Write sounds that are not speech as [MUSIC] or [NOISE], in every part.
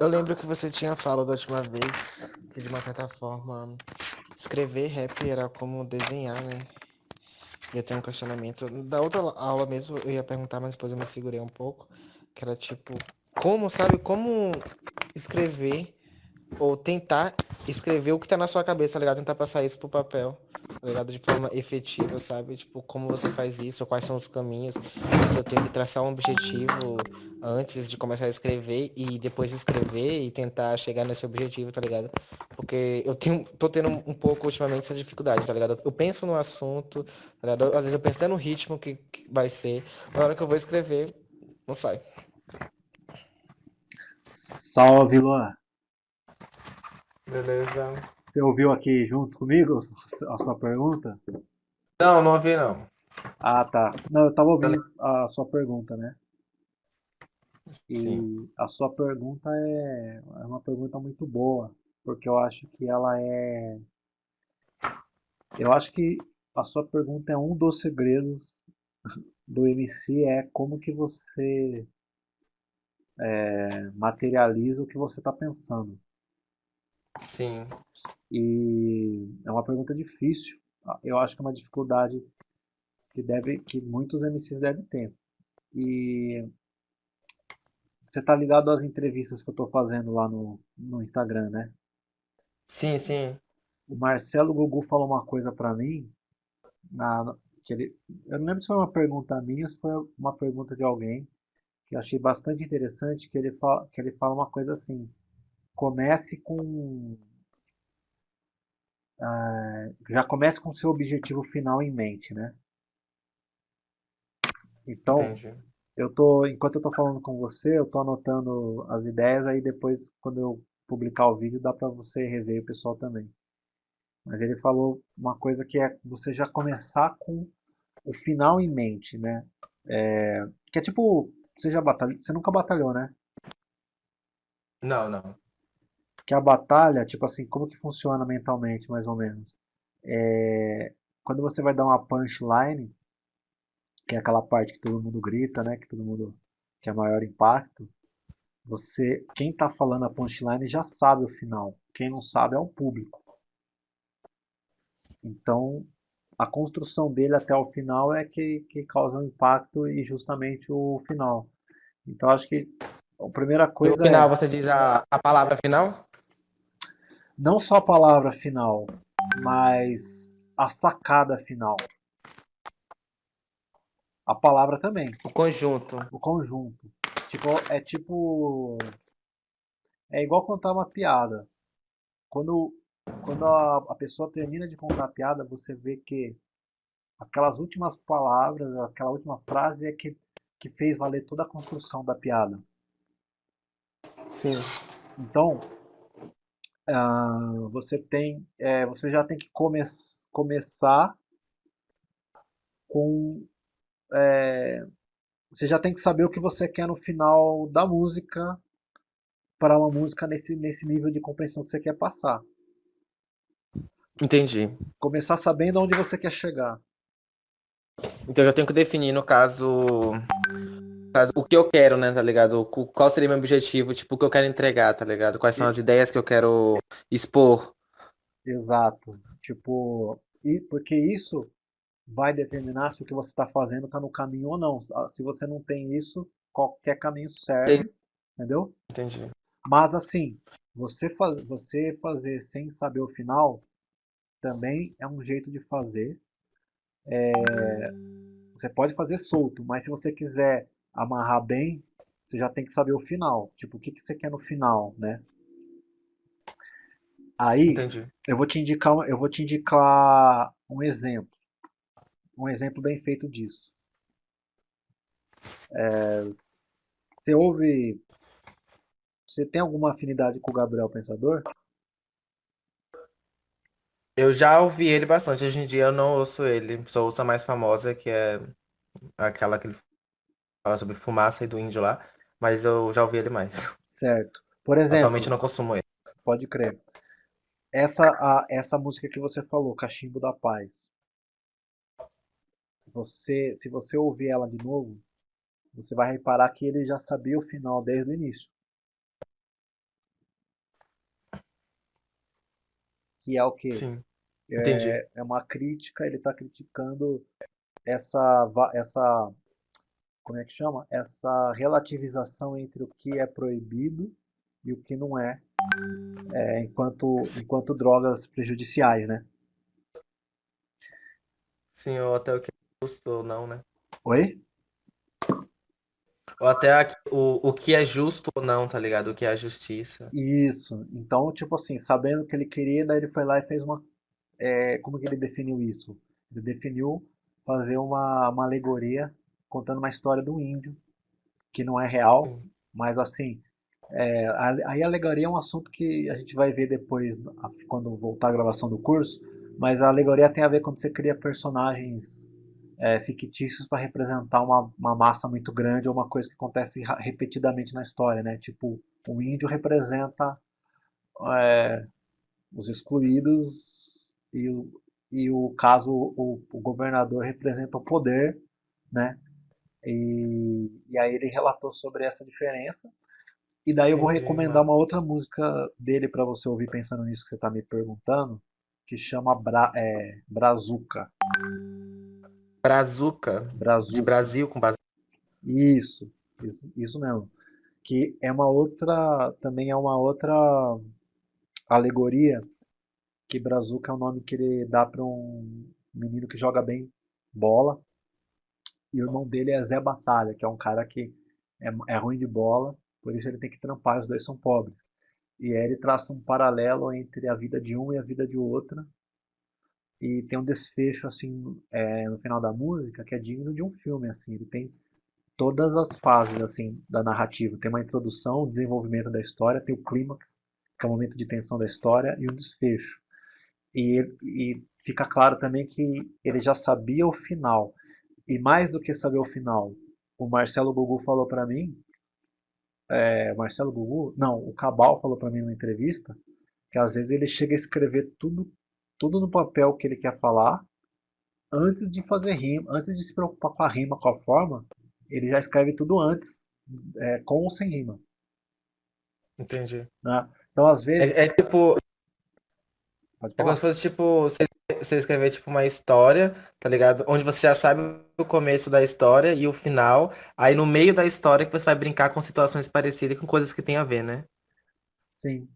Eu lembro que você tinha falado da última vez que, de uma certa forma, escrever rap era como desenhar, né? Ia ter um questionamento. Da outra aula mesmo, eu ia perguntar, mas depois eu me segurei um pouco. Que era tipo, como, sabe, como escrever ou tentar escrever o que tá na sua cabeça, tá ligado? Tentar passar isso pro papel, ligado? De forma efetiva, sabe? Tipo, como você faz isso, quais são os caminhos, se eu tenho que traçar um objetivo antes de começar a escrever e depois escrever e tentar chegar nesse objetivo, tá ligado? Porque eu tenho, tô tendo um pouco ultimamente essa dificuldade, tá ligado? Eu penso no assunto, tá ligado? Às vezes eu penso até no ritmo que, que vai ser, na hora que eu vou escrever, não sai. Salve, Luan. Beleza. Você ouviu aqui junto comigo a sua pergunta? Não, não ouvi não. Ah, tá. Não, eu tava ouvindo a sua pergunta, né? E Sim. a sua pergunta é, é uma pergunta muito boa, porque eu acho que ela é. Eu acho que a sua pergunta é um dos segredos do MC, é como que você é, materializa o que você está pensando. Sim. E é uma pergunta difícil. Eu acho que é uma dificuldade que deve, que muitos MCs devem ter. E você tá ligado às entrevistas que eu tô fazendo lá no, no Instagram, né? Sim, sim. O Marcelo Gugu falou uma coisa pra mim, na, que ele, eu não lembro se foi uma pergunta minha ou se foi uma pergunta de alguém, que eu achei bastante interessante, que ele fala, que ele fala uma coisa assim, comece com ah, já comece com seu objetivo final em mente, né? Então, Entendi. eu tô, enquanto eu tô falando com você, eu tô anotando as ideias, aí depois, quando eu publicar o vídeo, dá para você rever o pessoal também. Mas ele falou uma coisa que é você já começar com o final em mente, né? É, que é tipo, você já batalhou, você nunca batalhou, né? Não, não. Que a batalha, tipo assim, como que funciona mentalmente, mais ou menos? É, quando você vai dar uma punchline, que é aquela parte que todo mundo grita, né? Que todo mundo que é maior impacto. Você, quem está falando a punchline já sabe o final. Quem não sabe é o público. Então, a construção dele até o final é que, que causa o um impacto e justamente o final. Então, acho que a primeira coisa. No final, é, você diz a, a palavra final? Não só a palavra final, mas a sacada final. A palavra também. O conjunto. O conjunto. Tipo, é tipo. É igual contar uma piada. Quando, quando a, a pessoa termina de contar a piada, você vê que aquelas últimas palavras, aquela última frase é que, que fez valer toda a construção da piada. Sim. Então, uh, você tem, é, você já tem que come começar com é, você já tem que saber o que você quer no final da música para uma música nesse, nesse nível de compreensão que você quer passar. Entendi. Começar sabendo onde você quer chegar. Então eu já tenho que definir, no caso, caso, o que eu quero, né, tá ligado? Qual seria meu objetivo, tipo, o que eu quero entregar, tá ligado? Quais são as ideias que eu quero expor. Exato. Tipo, e porque isso vai determinar se o que você está fazendo está no caminho ou não. Ah, se você não tem isso, qualquer caminho serve, Entendi. entendeu? Entendi. Mas assim, você, faz, você fazer sem saber o final também é um jeito de fazer. É, você pode fazer solto, mas se você quiser amarrar bem, você já tem que saber o final. Tipo, o que, que você quer no final, né? Aí, Entendi. eu vou te indicar, eu vou te indicar um exemplo um exemplo bem feito disso. É, você ouve. Você tem alguma afinidade com o Gabriel Pensador? Eu já ouvi ele bastante. Hoje em dia eu não ouço ele. Só ouço a mais famosa, que é aquela que ele fala sobre fumaça e do índio lá, mas eu já ouvi ele mais. Certo. Por exemplo. Atualmente não consumo ele. Pode crer. Essa, a, essa música que você falou, Cachimbo da Paz. Você, se você ouvir ela de novo, você vai reparar que ele já sabia o final desde o início. Que é o quê? Sim. É, entendi. É, é uma crítica, ele está criticando essa, essa como é que chama? Essa relativização entre o que é proibido e o que não é, é, enquanto, enquanto drogas prejudiciais, né? Sim, ou até o que é justo ou não, né? Oi? Ou até a- o, o que é justo ou não, tá ligado? O que é a justiça. Isso. Então, tipo assim, sabendo o que ele queria, daí ele foi lá e fez uma. é, como que ele definiu isso? Ele definiu fazer uma, uma alegoria contando uma história do índio, que não é real, mas assim. é, a- aí a alegoria é um assunto que a gente vai ver depois, quando voltar a gravação do curso, mas a alegoria tem a ver quando você cria personagens é, fictícios para representar uma, uma massa muito grande ou uma coisa que acontece repetidamente na história, né? Tipo, o índio representa é, os excluídos e o, e o caso o, o governador representa o poder, né? E, e aí ele relatou sobre essa diferença. E daí eu vou recomendar uma outra música dele para você ouvir pensando nisso que você está me perguntando, que chama Bra, é, Brazuca. Brazuca. De Brazuca. Brasil com base. Isso, isso, isso mesmo. Que é uma outra, também é uma outra alegoria, que Brazuca é o nome que ele dá para um menino que joga bem bola, e o irmão dele é Zé Batalha, que é um cara que é, é ruim de bola, por isso ele tem que trampar, os dois são pobres. E aí ele traça um paralelo entre a vida de um e a vida de outra, e tem um desfecho assim é, no final da música que é digno de um filme assim. Ele tem todas as fases assim da narrativa. Tem uma introdução o desenvolvimento da história tem o clímax que é o momento de tensão da história e o desfecho. E, e fica claro também que ele já sabia o final e mais do que saber o final o Marcelo Gugu falou para mim é, Marcelo Gugu não o Cabal falou para mim numa entrevista que às vezes ele chega a escrever tudo tudo no papel que ele quer falar, antes de fazer rima, antes de se preocupar com a rima, com a forma, ele já escreve tudo antes, é, com ou sem rima. Entendi. Né? Então, às vezes. É, é tipo. É como se fosse tipo. Você, você escrever tipo uma história, tá ligado? Onde você já sabe o começo da história e o final. Aí no meio da história que você vai brincar com situações parecidas com coisas que tem a ver, né? Sim,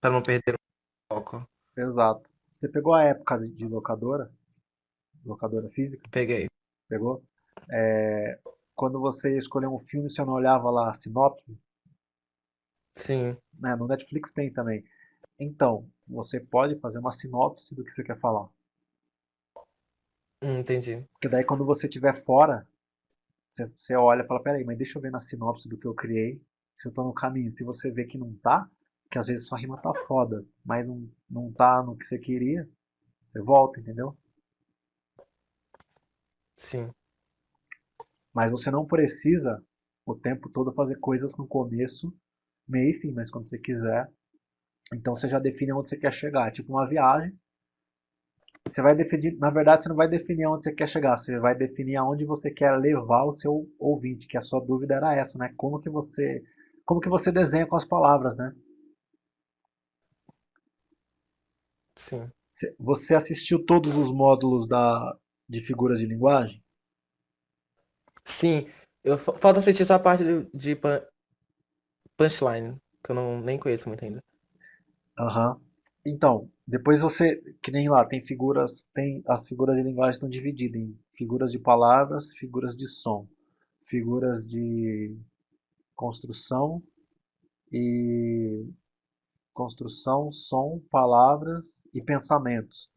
Pra não perder o foco. exato. Você pegou a época de- locadora? Locadora física? Peguei. Pegou? É, quando você escolheu um filme, você não olhava lá a sinopse? Sim. Né? No Netflix tem também. Então, você pode fazer uma sinopse do que você quer falar. Hum, entendi. Porque daí quando você estiver fora, você, você olha e fala, peraí, mas deixa eu ver na sinopse do que eu criei, se eu tô no caminho. Se você vê que não tá, que às vezes sua rima tá foda, mas não, não tá no que você queria, você volta, entendeu? Sim. Mas você não precisa o tempo todo fazer coisas no começo, meio e fim, mas quando você quiser. Então você já define onde você quer chegar. É tipo uma viagem. Você vai definir, na verdade, você não vai definir onde você quer chegar, você vai definir aonde você quer levar o seu ouvinte, que a sua dúvida era essa, né? Como que você, como que você desenha com as palavras, né? Sim. Você- assistiu todos os módulos da, de figuras de linguagem? Sim. Eu, fa- falta assistir só a parte de, de punchline, que eu não, nem conheço muito ainda. Aham. Então, depois você, que nem lá, tem figuras, tem as figuras de linguagem estão divididas em figuras de palavras, figuras de som, figuras de construção e construção, som, palavras e pensamentos.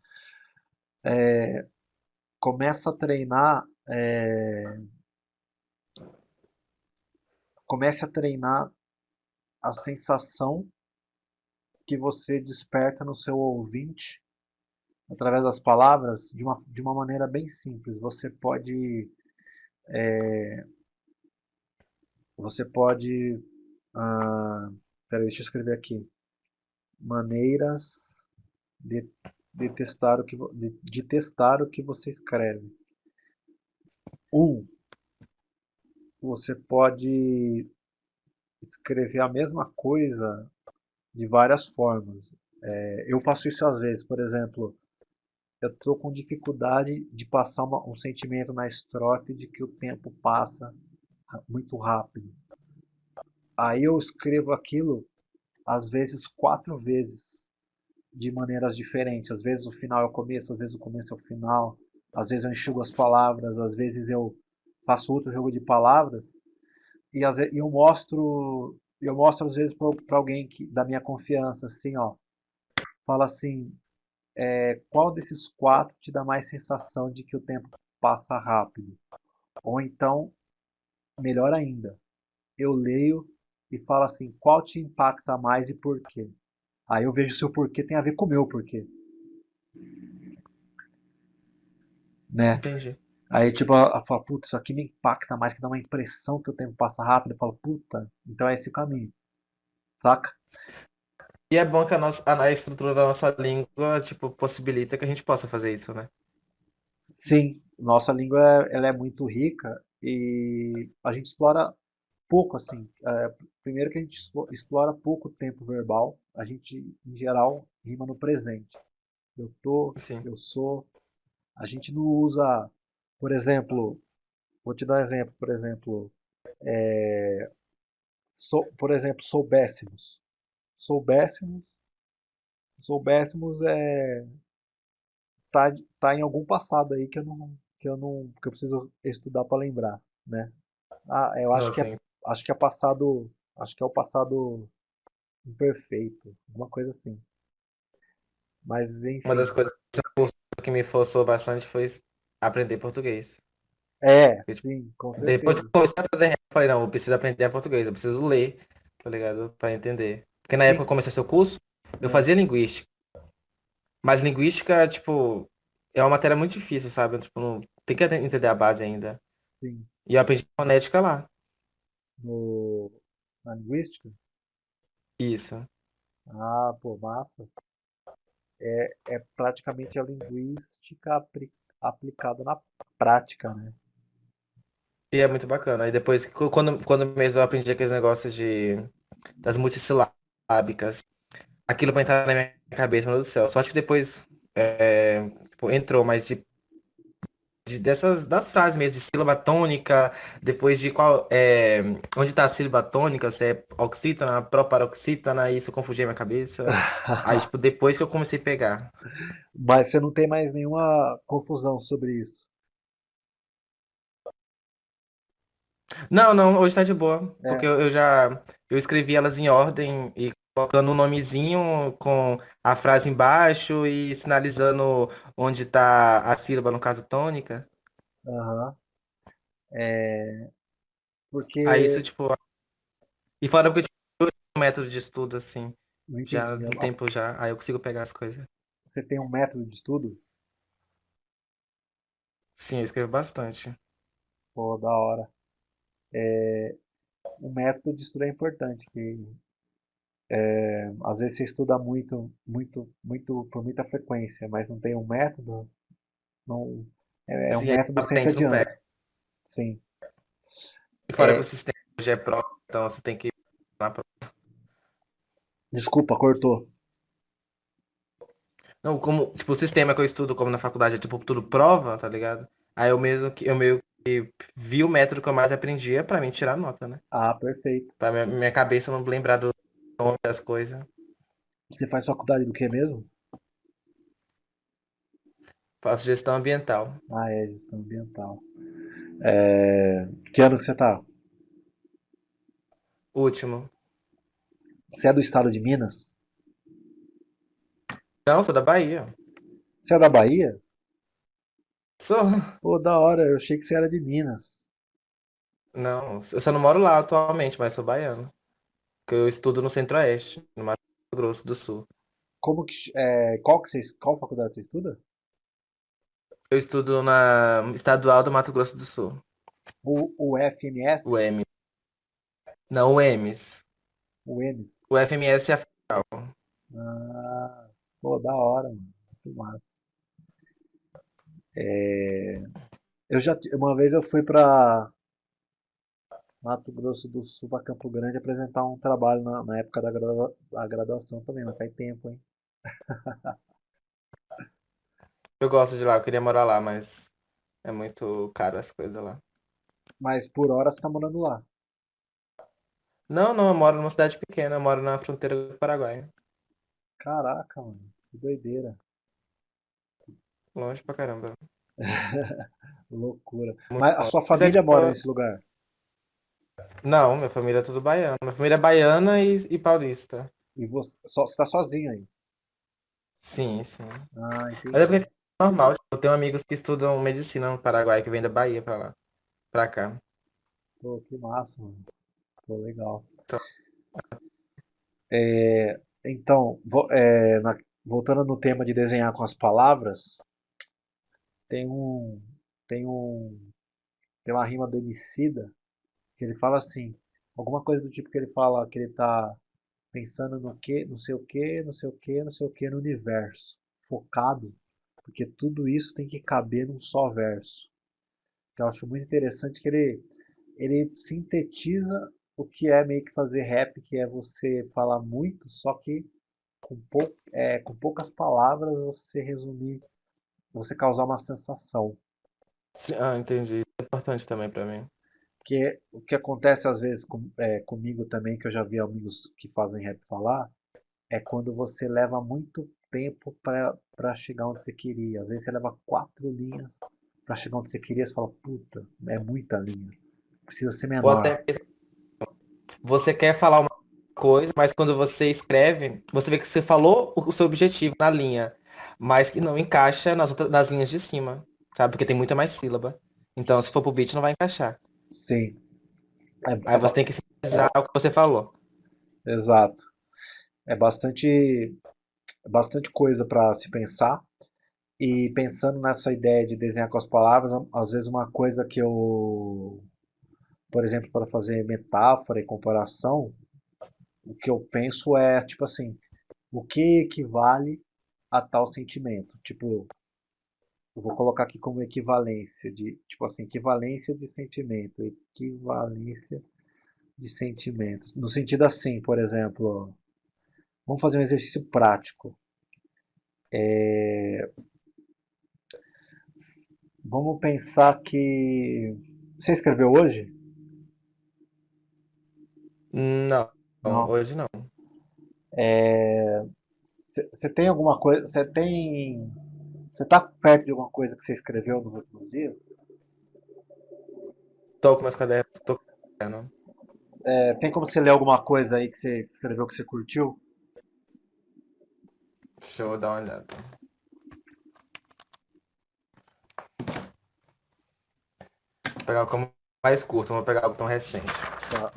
Começa a treinar, é, comece a treinar a sensação que você desperta no seu ouvinte através das palavras de uma, de uma maneira bem simples. Você pode é, você pode ah, peraí, deixa eu escrever aqui maneiras de, de testar o que de, de testar o que você escreve. Um, você pode escrever a mesma coisa de várias formas. Eu faço isso às vezes, por exemplo, eu estou com dificuldade de passar uma- um sentimento na estrofe de que o tempo passa muito rápido. Aí eu escrevo aquilo, às vezes, quatro vezes, de maneiras diferentes. Às vezes o final é o começo, às vezes o começo é o final. Às vezes eu enxugo as palavras, às vezes eu faço outro jogo de palavras. E vezes, eu mostro, eu mostro às vezes para alguém que, da minha confiança, assim, ó. Fala assim, é, qual desses quatro te dá mais sensação de que o tempo passa rápido? Ou então, melhor ainda, eu leio e falo assim, qual te impacta mais e por quê? Aí eu vejo se o porquê tem a ver com o meu porquê, né? Entendi. Aí tipo, ela fala, putz, isso aqui me impacta mais, que dá uma impressão que o tempo passa rápido. Eu falo, puta, então é esse o caminho, saca? E é bom que a nossa, a, estrutura da nossa língua, tipo, possibilita que a gente possa fazer isso, né? Sim, nossa língua ela é muito rica e a gente explora pouco assim. É, primeiro que a gente explora pouco o tempo verbal, a gente em geral rima no presente. Eu tô, Sim. eu sou. A gente não usa, por exemplo, vou te dar um exemplo, por exemplo, sou, por exemplo, soubéssemos. Soubéssemos, soubéssemos é tá, tá em algum passado aí que eu não que eu não que eu preciso estudar para lembrar, né? Ah, eu acho Não, que é, acho que é passado, acho que é o passado imperfeito, alguma coisa assim. Mas uma das enfim. coisas que me forçou bastante foi aprender português. É, Porque, tipo, sim, com depois que certeza. eu comecei a fazer rap, eu falei, não, eu preciso aprender português, eu preciso ler, tá ligado? Pra entender. Porque na época que Sim, eu comecei seu curso, eu é, fazia linguística. Mas linguística, tipo, é uma matéria muito difícil, sabe? Tipo, não, tem que entender a base ainda. sim. E eu aprendi fonética lá. No, na linguística? Isso. Ah, pô, massa. É, é praticamente a linguística apli- aplicada na prática, né? E é muito bacana. Aí depois, qu- quando, quando mesmo eu aprendi aqueles negócios de, das multissilábicas, aquilo pra entrar na minha cabeça, meu Deus do céu. Só que depois é, tipo, entrou, mas de, de- dessas das frases mesmo, de sílaba tônica, depois de qual é, onde tá a sílaba tônica, se é oxítona, proparoxítona, isso confundia minha cabeça. [LAUGHS] Aí, tipo, depois que eu comecei a pegar. Mas você não tem mais nenhuma confusão sobre isso. Não, não, hoje tá de boa, porque É, eu, eu já eu escrevi elas em ordem e colocando um nomezinho com a frase embaixo e sinalizando onde tá a sílaba, no caso tônica. aham. É, Aí isso, porque, tipo, e fora porque eu tinha um método de estudo assim, já entendi. um a- tempo já, aí eu consigo pegar as coisas. Você tem um método de estudo? Sim, eu escrevo bastante. Pô, da hora. O método de estudo é importante, que é, às vezes você estuda muito, muito, muito, por muita frequência, mas não tem um método, não, é, é um Sim, aí método sempre pega. Sim. E fora que o É, sistema já é próprio, então você tem que desculpa, cortou. Não, como, tipo, o sistema que eu estudo, como na faculdade, é tipo tudo prova, tá ligado? Aí eu mesmo que eu meio que vi o método que eu mais aprendia pra mim tirar nota, né? Ah, perfeito. Pra minha, minha cabeça não lembrar do nome das coisas. Você faz faculdade do que mesmo? Faço gestão ambiental. Ah, é, gestão ambiental. É, que ano que você tá? Último. Você é do estado de Minas? Não, sou da Bahia. Você é da Bahia? Sou. Pô, da hora, eu achei que você era de Minas. Não, eu só não moro lá atualmente, mas sou baiano. Porque eu estudo no Centro-Oeste, no Mato Grosso do Sul. Como que, é, qual que você, qual faculdade você estuda? Eu estudo na Estadual do Mato Grosso do Sul. O, o FMS? O M. Não, o EMS. O EMS? O FMS é a federal. Ah, pô, da hora, mano. Muito massa. Eu já, uma vez eu fui pra Mato Grosso do Sul, pra Campo Grande, apresentar um trabalho na, na época da, gradua- da graduação também, mas faz tempo, hein? [LAUGHS] Eu gosto de lá, eu queria morar lá, mas é muito caro as coisas lá. Mas por hora você tá morando lá. Não, não, eu moro numa cidade pequena, eu moro na fronteira do Paraguai. Caraca, mano, que doideira. Longe pra caramba. [LAUGHS] Loucura. Muito Mas a sua é família tipo. mora nesse lugar? Não, minha família é tudo baiana. Minha família é baiana e, e paulista. E você, só, você tá sozinho aí? Sim, sim. Ah, Mas é porque é normal, tipo, eu tenho amigos que estudam medicina no Paraguai, que vêm da Bahia pra lá, pra cá. Pô, que massa, mano. Pô, legal. Então, Então, vo- é, na- voltando no tema de desenhar com as palavras, tem um, tem um, tem uma rima do Emicida que ele fala assim, alguma coisa do tipo que ele fala que ele tá pensando no que, não sei o que, não sei o que, não sei o que no universo, focado, porque tudo isso tem que caber num só verso. que eu acho muito interessante que ele, ele sintetiza o que é meio que fazer rap, que é você falar muito, só que com, pou, é, com poucas palavras você resumir, você causar uma sensação. ah, entendi. É importante também pra mim. Que o que acontece às vezes com, é, comigo também, que eu já vi amigos que fazem rap falar, é quando você leva muito tempo para chegar onde você queria. Às vezes você leva quatro linhas para chegar onde você queria, você fala, puta, é muita linha, precisa ser menor. até você quer falar uma coisa, mas quando você escreve, você vê que você falou o o seu objetivo na linha, mas que não encaixa nas, outras, nas linhas de cima, sabe? Porque tem muita mais sílaba. Então, se for pro beat, não vai encaixar. Sim, é, Aí você tem que sintetizar o que você falou. exato. É bastante, é bastante coisa para se pensar. E pensando nessa ideia de desenhar com as palavras, às vezes uma coisa que eu, por exemplo, para fazer metáfora e comparação, o que eu penso é tipo assim, o que equivale a tal sentimento? Tipo, eu vou colocar aqui como equivalência de, tipo assim, equivalência de sentimento, equivalência de sentimentos. No sentido assim, por exemplo, vamos fazer um exercício prático. Vamos pensar que você escreveu hoje? Não, Não. hoje não. Você tem alguma coisa? Você tem? Você tá perto de alguma coisa que você escreveu nos últimos dias? Tô com meus cadernos, tô com. É, tem como você ler alguma coisa aí que você escreveu que você curtiu? Deixa eu dar uma olhada. Vou pegar como mais curto, vou pegar algo tão recente. Tá.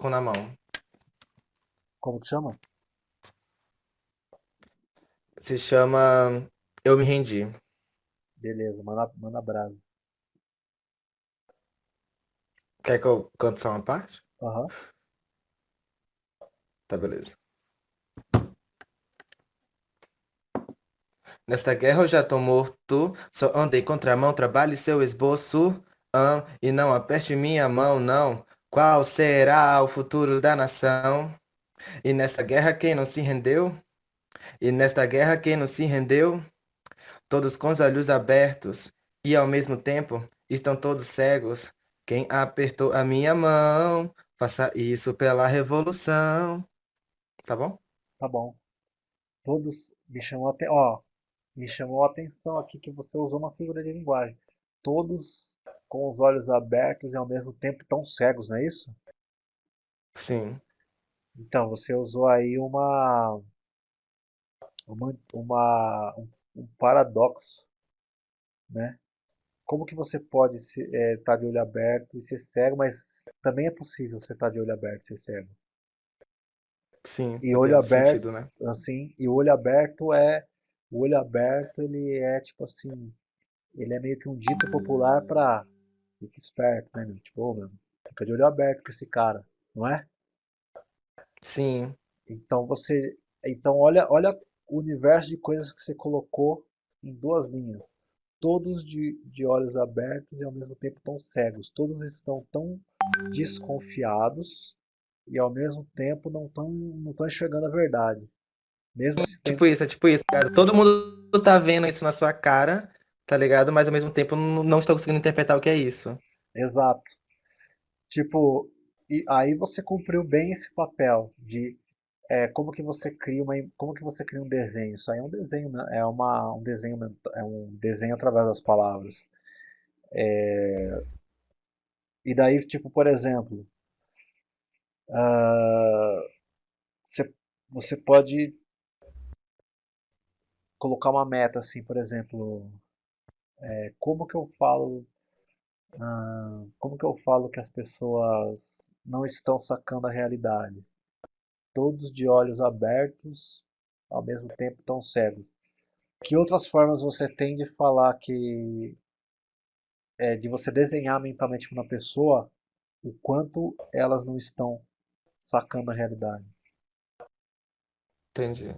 Com na mão. Como que chama? Se chama Eu Me Rendi. Beleza, manda, manda brasa. Quer que eu cante só uma parte? Aham. Tá, beleza. Nesta guerra eu já tô morto, só andei contramão, trabalhe seu esboço, ah, e não aperte minha mão, não. Qual será o futuro da nação? E nesta guerra quem não se rendeu? E nesta guerra quem não se rendeu? Todos com os olhos abertos, e ao mesmo tempo estão todos cegos. Quem apertou a minha mão, faça isso pela revolução. Tá bom? Tá bom. Todos me chamou até, ó, me chamou a atenção aqui que você usou uma figura de linguagem. Todos com os olhos abertos e ao mesmo tempo tão cegos, não é isso? Sim. Então, você usou aí uma, uma, uma- um, paradoxo, né? Como que você pode estar de olho aberto e ser cego, mas também é possível você estar de olho aberto e ser cego. Sim, E olho aberto, sentido, né? assim, e o olho aberto é, o olho aberto ele é tipo assim, ele é meio que um dito popular pra fica esperto, né, meu? Tipo, meu, fica de olho aberto com esse cara, não é? Sim, Então você, então olha, olha o universo de coisas que você colocou em duas linhas. Todos de, de olhos abertos e ao mesmo tempo tão cegos. Todos estão tão desconfiados e ao mesmo tempo não estão não tão enxergando a verdade. Mesmo Tipo isso, é tipo isso, cara. Todo mundo tá vendo isso na sua cara, tá ligado? Mas ao mesmo tempo não, está conseguindo interpretar o que é isso. Exato. Tipo, e aí você cumpriu bem esse papel de é, como que você cria uma, como que você cria um desenho. Isso aí é um desenho, né? é uma, um desenho, é um desenho através das palavras. É, e daí, tipo, por exemplo, uh, você, você pode colocar uma meta assim, por exemplo, é, como que eu falo, uh, como que eu falo que as pessoas não estão sacando a realidade? Todos de olhos abertos, ao mesmo tempo tão cegos. Que outras formas você tem de falar que é, de você desenhar mentalmente para uma pessoa o quanto elas não estão sacando a realidade. Entendi.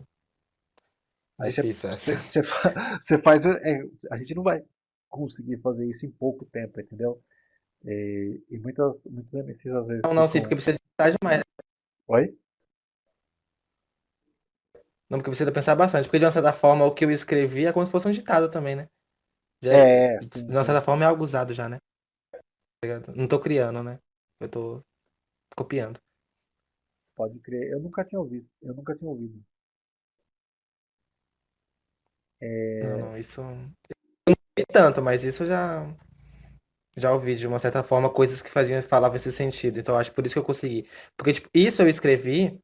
Aí você, Difícil essa. você, [LAUGHS] [LAUGHS] você faz. É, a gente não vai conseguir fazer isso em pouco tempo, entendeu? E, e muitas, muitos MCs às vezes. Não, não, sim, ficam- porque precisa de pensar demais. Oi? Não, porque precisa pensar bastante. Porque de uma certa forma o que eu escrevi é como se fosse um ditado também, né? Já É, de sim, uma sim. certa forma é algo usado já, né? Tá? Não tô criando, né? Eu tô copiando. Pode crer. Eu nunca tinha ouvido. Eu nunca tinha ouvido. Não, não, isso. Eu não vi tanto, mas isso eu já. Já ouvi de uma certa forma coisas que faziam falavam esse sentido. Então acho por isso que eu consegui. Porque, tipo, isso eu escrevi.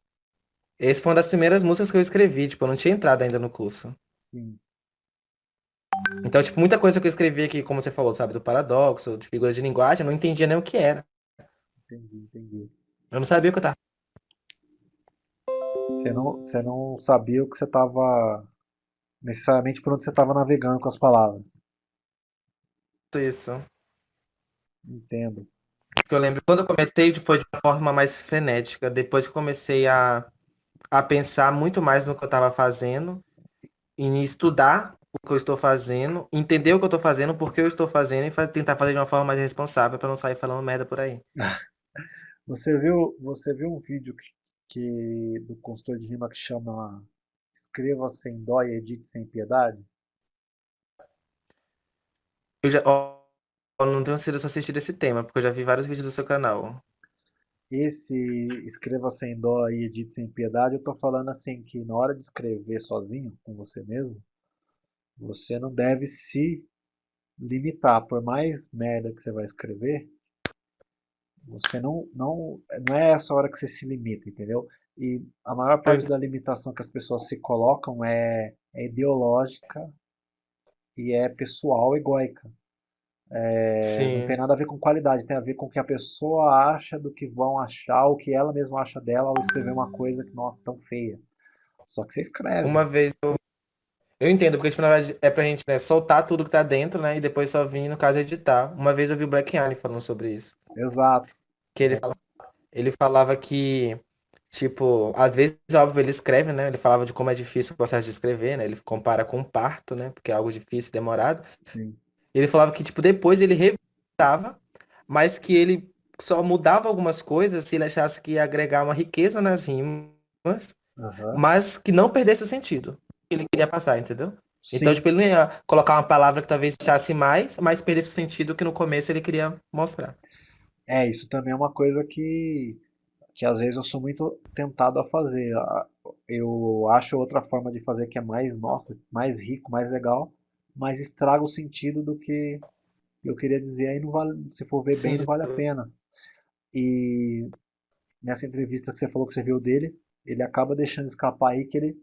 Esse foi uma das primeiras músicas que eu escrevi, tipo, eu não tinha entrado ainda no curso. Sim. Então, tipo, muita coisa que eu escrevi aqui, como você falou, sabe, do paradoxo, de figuras de linguagem, eu não entendia nem o que era. Entendi, entendi. Eu não sabia o que eu tava. Você não, você não sabia o que você estava. Necessariamente por onde você estava navegando com as palavras. Isso. Entendo. Porque eu lembro quando eu comecei foi de uma forma mais frenética. Depois que comecei a, a pensar muito mais no que eu estava fazendo, em estudar o que eu estou fazendo, entender o que eu estou fazendo, por que eu estou fazendo e tentar fazer de uma forma mais responsável para não sair falando merda por aí. [LAUGHS] Você viu, você viu um vídeo que, que- do consultor de rima que chama Escreva sem dó e edite sem piedade? Eu já, ó, não tenho sido só assistir esse tema, porque eu já vi vários vídeos do seu canal. Esse Escreva sem dó e edite sem piedade, eu tô falando assim que na hora de escrever sozinho, com você mesmo, você não deve se limitar. Por mais merda que você vai escrever, você não, não, não é essa hora que você se limita, entendeu? E a maior parte ent- da limitação que as pessoas se colocam é, é ideológica e é pessoal, egóica. É, não tem nada a ver com qualidade, tem a ver com o que a pessoa acha do que vão achar, o que ela mesma acha dela ao escrever uma coisa que, nossa, tão feia. Só que você escreve. Uma vez eu, eu entendo, porque tipo, na verdade é pra gente, né, soltar tudo que tá dentro, né, e depois só vir, no caso, editar. Uma vez eu vi o Black Alien falando sobre isso. Exato. Que ele, ele falava que, tipo, às vezes, óbvio, ele escreve, né? Ele falava de como é difícil o processo de escrever, né? Ele compara com o parto, né? Porque é algo difícil demorado. Sim. Ele falava que, tipo, depois ele revisava, mas que ele só mudava algumas coisas se ele achasse que ia agregar uma riqueza nas rimas, Aham. mas que não perdesse o sentido que ele queria passar, entendeu? Então, Sim. tipo, ele não ia colocar uma palavra que talvez achasse mais, mas perdesse o sentido que no começo ele queria mostrar. É, isso também é uma coisa que, que às vezes eu sou muito tentado a fazer. A- Eu acho outra forma de fazer que é mais, nossa, mais rico, mais legal, mas estraga o sentido do que eu queria dizer, aí não vale, se for ver bem, não vale a pena. E nessa entrevista que você falou que você viu dele, ele acaba deixando escapar aí que ele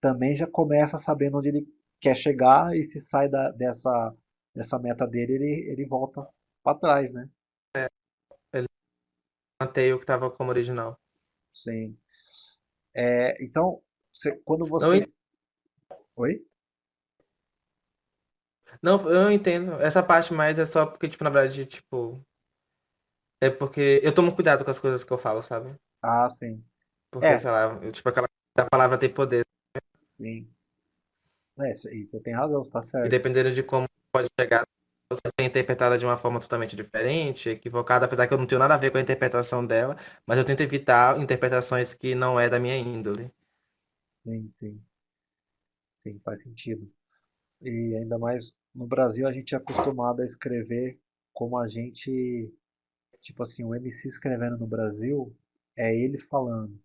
também já começa sabendo onde ele quer chegar e se sai da- dessa, dessa meta dele, ele, ele volta para trás, né? Mantei o que tava como original. Sim. É, então, você- quando Não, você. en- Oi? não, eu entendo. Essa parte mais é só porque, tipo, na verdade, tipo, é porque eu tomo cuidado com as coisas que eu falo, sabe? Ah, sim. Porque, É, sei lá, eu- tipo, aquela a palavra tem poder. sim. É, você tem razão, você tá E certo. dependendo de como pode chegar, ser interpretada de uma forma totalmente diferente, equivocada, apesar que eu não tenho nada a ver com a interpretação dela, mas eu tento evitar interpretações que não é da minha índole. Sim, sim, sim, faz sentido. E ainda mais no Brasil a gente é acostumado a escrever como a gente, tipo assim, o MC escrevendo no Brasil é ele falando.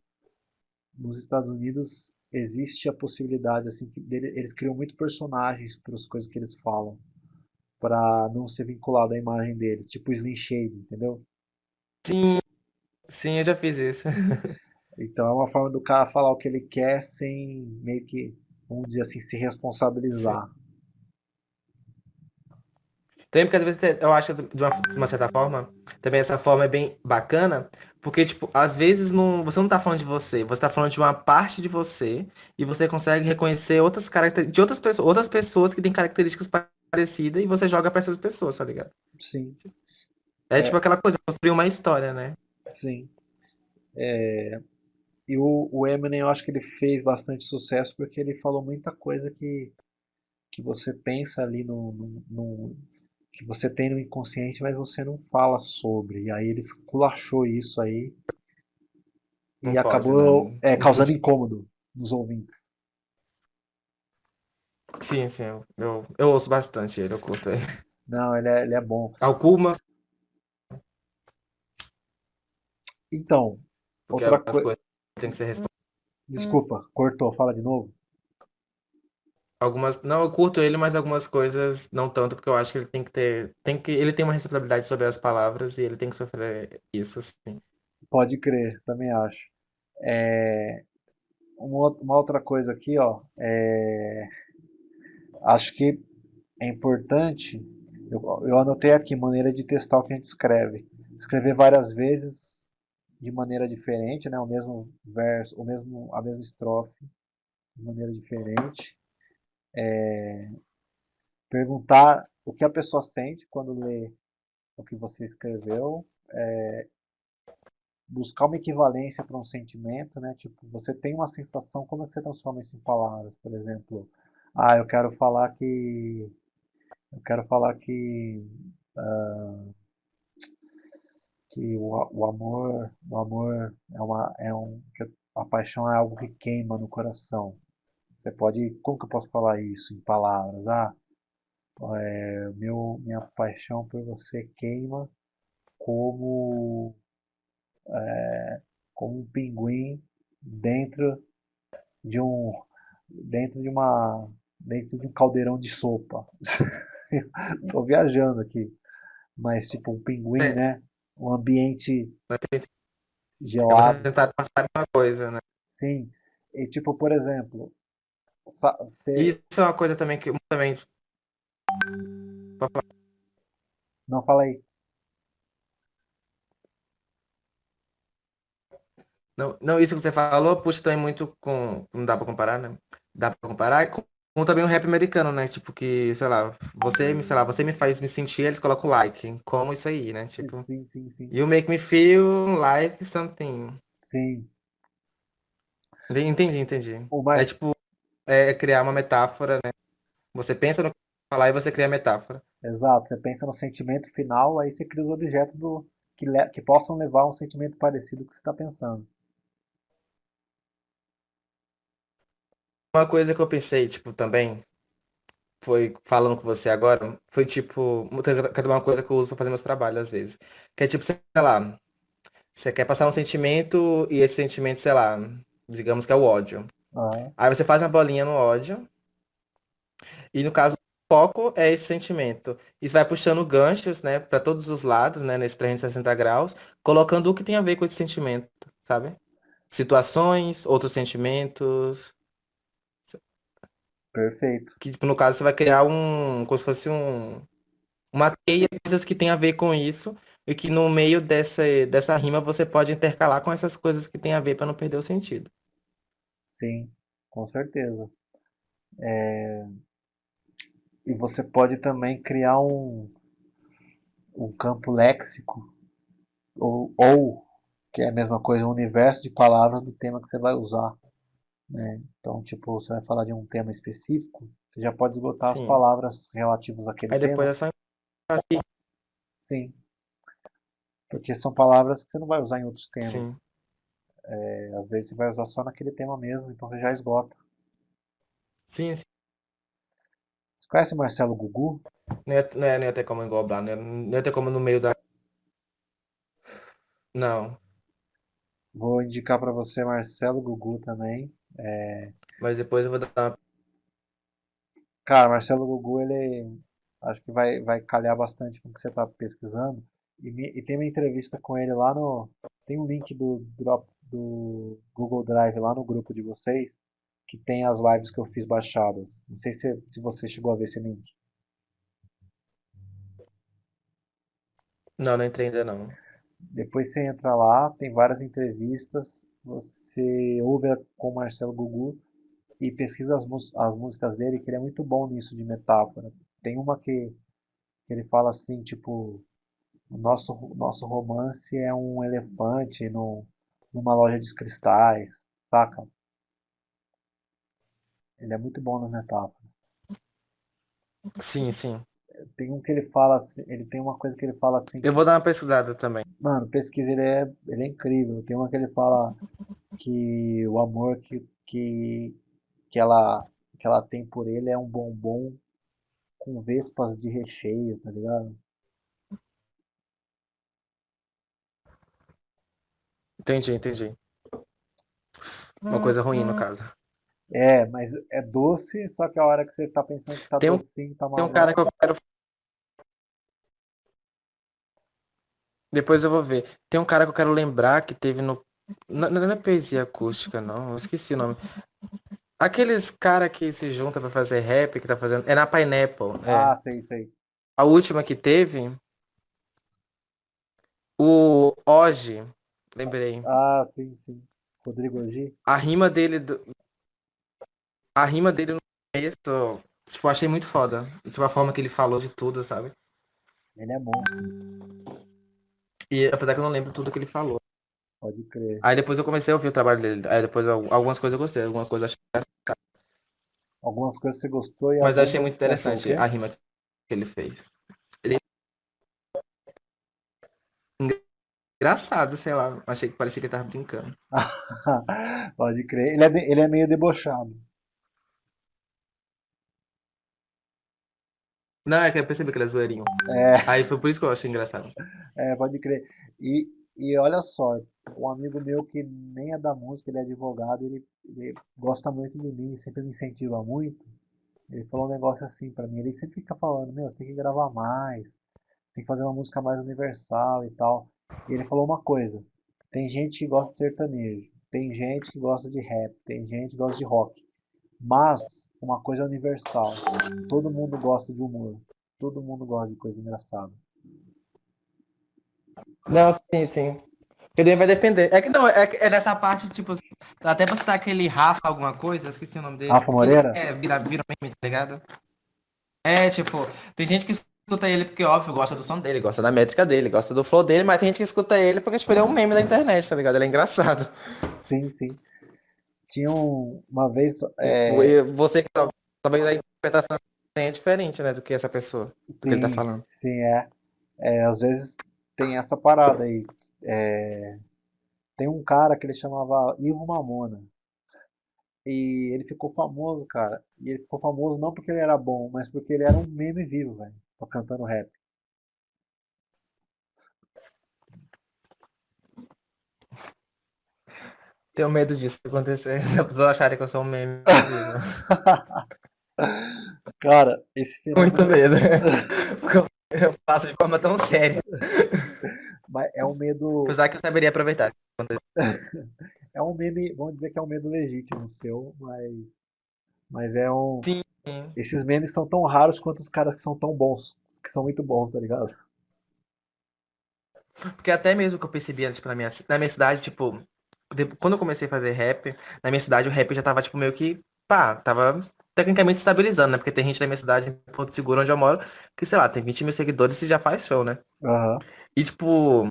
Nos Estados Unidos existe a possibilidade assim que eles criam muito personagens para as coisas que eles falam, para não ser vinculado à imagem deles, tipo Slim Shady, entendeu? Sim, sim, eu já fiz isso. [LAUGHS] Então é uma forma do cara falar o que ele quer sem meio que, vamos dizer assim, se Sim. responsabilizar. Também porque às vezes eu acho de uma, de uma certa forma, também essa forma é bem bacana, porque, tipo, às vezes não, você não tá falando de você, você tá falando de uma parte de você e você consegue reconhecer outras características de outras pessoas, outras pessoas que têm características parecidas e você joga pra essas pessoas, tá ligado? Sim, É é, tipo aquela coisa, construir uma história, né? sim. E o, o Eminem, eu acho que ele fez bastante sucesso porque ele falou muita coisa que, que você pensa ali no, no, no- que você tem no inconsciente, mas você não fala sobre. E aí ele esculachou isso aí e Não pode, né? acabou é, causando incômodo nos ouvintes. Sim, sim, eu, eu, eu ouço bastante ele, eu curto ele. Não, ele é, ele é bom. Algumas, Então, porque outra algumas coisa. coisas têm que ser respondidas. Desculpa, cortou, fala de novo. Algumas, não, eu curto ele, mas algumas coisas não tanto, porque eu acho que ele tem que ter, tem que, ele tem uma responsabilidade sobre as palavras e ele tem que sofrer isso, sim. Pode crer, também acho. É, uma, outra- uma outra coisa aqui, ó. é, acho que é importante. Eu, eu anotei aqui maneira de testar o que a gente escreve. Escrever várias vezes de maneira diferente, né? O mesmo verso, o mesmo, a mesma estrofe de maneira diferente. Perguntar o que a pessoa sente quando lê o que você escreveu. Buscar uma equivalência para um sentimento, né? Tipo, você tem uma sensação, como é que você transforma isso em palavras? Por exemplo, ah, eu quero falar que eu quero falar que que o, o amor, o amor é uma, é um, a paixão é algo que queima no coração. Você pode, como que eu posso falar isso em palavras? Ah, é, meu, minha paixão por você queima como, como um pinguim dentro de um, dentro de uma, dentro de um caldeirão de sopa. [LAUGHS] Tô viajando aqui, mas tipo um pinguim, É, né? Um ambiente gelado, tentar passar uma coisa, né? sim. E tipo, por exemplo, Você isso é uma coisa também que também, não fala aí. não, não, isso que você falou, puxa também muito com, não dá pra comparar, né? Dá pra comparar com, com também o rap americano, né? Tipo que, sei lá, você, me- sei lá, você me faz me sentir, eles colocam like, como isso aí, né? Tipo, Sim, sim, sim. you make me feel like something. Sim. Entendi, entendi. O É mais tipo, é criar uma metáfora, né? Você pensa no que falar e você cria a metáfora. exato, você pensa no sentimento final, aí você cria os objetos do, que, le- que possam levar a um sentimento parecido com o que você está pensando. Uma coisa que eu pensei, tipo, também, foi falando com você agora, foi tipo, cadê uma coisa que eu uso pra fazer meus trabalhos às vezes. Que é tipo, sei lá, você quer passar um sentimento e esse sentimento, sei lá, digamos que é o ódio. Aham, Aí você faz uma bolinha no ódio e no caso o foco é esse sentimento. Isso vai puxando ganchos, né, pra todos os lados, né, nesse 360 graus, colocando o que tem a ver com esse sentimento, sabe? Situações, outros sentimentos. Perfeito. Que, tipo, no caso, você vai criar um, como se fosse um, uma teia de coisas que tem a ver com isso, e que no meio dessa, dessa rima você pode intercalar com essas coisas que tem a ver para não perder o sentido. Sim, com certeza. E você pode também criar um, um campo léxico, ou, ou, que é a mesma coisa, um universo de palavras do tema que você vai usar. Né? Então, tipo, você vai falar de um tema específico, você já pode esgotar as Sim. palavras relativas àquele Aí depois tema. é só assim, Sim, porque são palavras que você não vai usar em outros temas. sim. É, às vezes você vai usar só naquele tema mesmo, então você já esgota. Sim, sim. Você conhece Marcelo Gugu? Não ia, não ia, não ia ter como englobar, não ia, não ia ter como no meio da. Não. Vou indicar para você Marcelo Gugu também. Mas depois eu vou dar uma. Cara, Marcelo Gugu, ele acho que vai, vai calhar bastante com o que você está pesquisando. E, me- e tem uma entrevista com ele lá no. Tem um link do, Drop, do Google Drive lá no grupo de vocês, que tem as lives que eu fiz baixadas. Não sei se, se você chegou a ver esse link. Não, não entrei ainda não. Depois você entra lá, tem várias entrevistas, você ouve com o Marcelo Gugu e pesquisa as, as músicas dele, que ele é muito bom nisso de metáfora. Tem uma que, que ele fala assim, tipo, nosso, nosso romance é um elefante no, numa loja de cristais, saca? Ele é muito bom nas metáforas. Sim, sim. Tem um que ele fala assim, ele tem uma coisa que ele fala assim, Eu vou dar uma pesquisada também. mano, pesquisa, ele é, ele é incrível. Tem uma que ele fala que o amor que, que, que ela, que ela tem por ele é um bombom com vespas de recheio, tá ligado? Entendi, entendi. Uma coisa ruim, no caso. É, mas é doce, só que a hora que você tá pensando que tá Tem um, docinho, tá tem um cara que eu quero. Depois eu vou ver. Tem um cara que eu quero lembrar que teve no. Não, não é poesia acústica, não. Eu esqueci o nome. Aqueles cara que se junta pra fazer rap, que tá fazendo. É na Pineapple. É. Ah, sei, sei. A última que teve. O Oji. Lembrei. Ah, sim, sim. Rodrigo Orgi? A rima dele. do- A rima dele no começo. Tipo, achei muito foda. Tipo, a forma que ele falou de tudo, sabe? Ele é bom, E apesar que eu não lembro tudo que ele falou. pode crer. Aí depois eu comecei a ouvir o trabalho dele. Aí depois al- algumas coisas eu gostei, algumas coisas eu achei. Algumas coisas você gostou e Mas eu achei muito interessante a rima que ele fez. Ele engraçado, sei lá. Achei que parecia que ele tava brincando. [LAUGHS] Pode crer. Ele é, ele é meio debochado. Não, é que eu percebi que ele é zoeirinho. É, Aí foi por isso que eu achei engraçado. é, pode crer. E, e olha só, um amigo meu que nem é da música, ele é advogado, ele, ele gosta muito de mim, sempre me incentiva muito. Ele falou um negócio assim pra mim, ele sempre fica falando, meu, você tem que gravar mais, tem que fazer uma música mais universal e tal. E ele falou uma coisa, tem gente que gosta de sertanejo, tem gente que gosta de rap, tem gente que gosta de rock. Mas uma coisa universal, todo mundo gosta de humor, todo mundo gosta de coisa engraçada. Não, sim, sim. Porque vai depender. É que não, é, é nessa parte, tipo, até pra citar aquele Rafa alguma coisa, esqueci o nome dele. Rafa Moreira? É, vira, vira meme, tá ligado? É, tipo, tem gente que escuta ele porque, óbvio, gosta do som dele, gosta da métrica dele, gosta do flow dele, mas tem gente que escuta ele porque, tipo, ele é um meme da internet, tá ligado? Ele é engraçado. Sim, sim. Tinha um- uma vez, é, você que tá- talvez a interpretação é diferente, né, do que essa pessoa, do que ele tá sim, falando. sim, é, é, às vezes tem essa parada aí. É, tem um cara que ele chamava Ivo Mamona. E ele ficou famoso, cara. E ele ficou famoso não porque ele era bom, mas porque ele era um meme vivo, velho. Cantando rap. Tenho medo disso acontecer, [LAUGHS] as pessoas acharem que eu sou um meme. [LAUGHS] Cara, esse Muito fenômeno medo. [LAUGHS] Porque eu faço de forma tão séria. mas é um medo, Apesar que eu saberia aproveitar. é um meme, vamos dizer que é um medo legítimo seu, mas, mas é um, Sim. esses memes são tão raros quanto os caras que são tão bons, que são muito bons, tá ligado? Porque até mesmo que eu percebia, tipo, na minha, na minha cidade, tipo, quando eu comecei a fazer rap, na minha cidade o rap já tava, tipo, meio que, pá, tava tecnicamente estabilizando, né? Porque tem gente na minha cidade, em Porto Seguro, onde eu moro, que, sei lá, tem 20 mil seguidores e já faz show, né? Aham. E, tipo,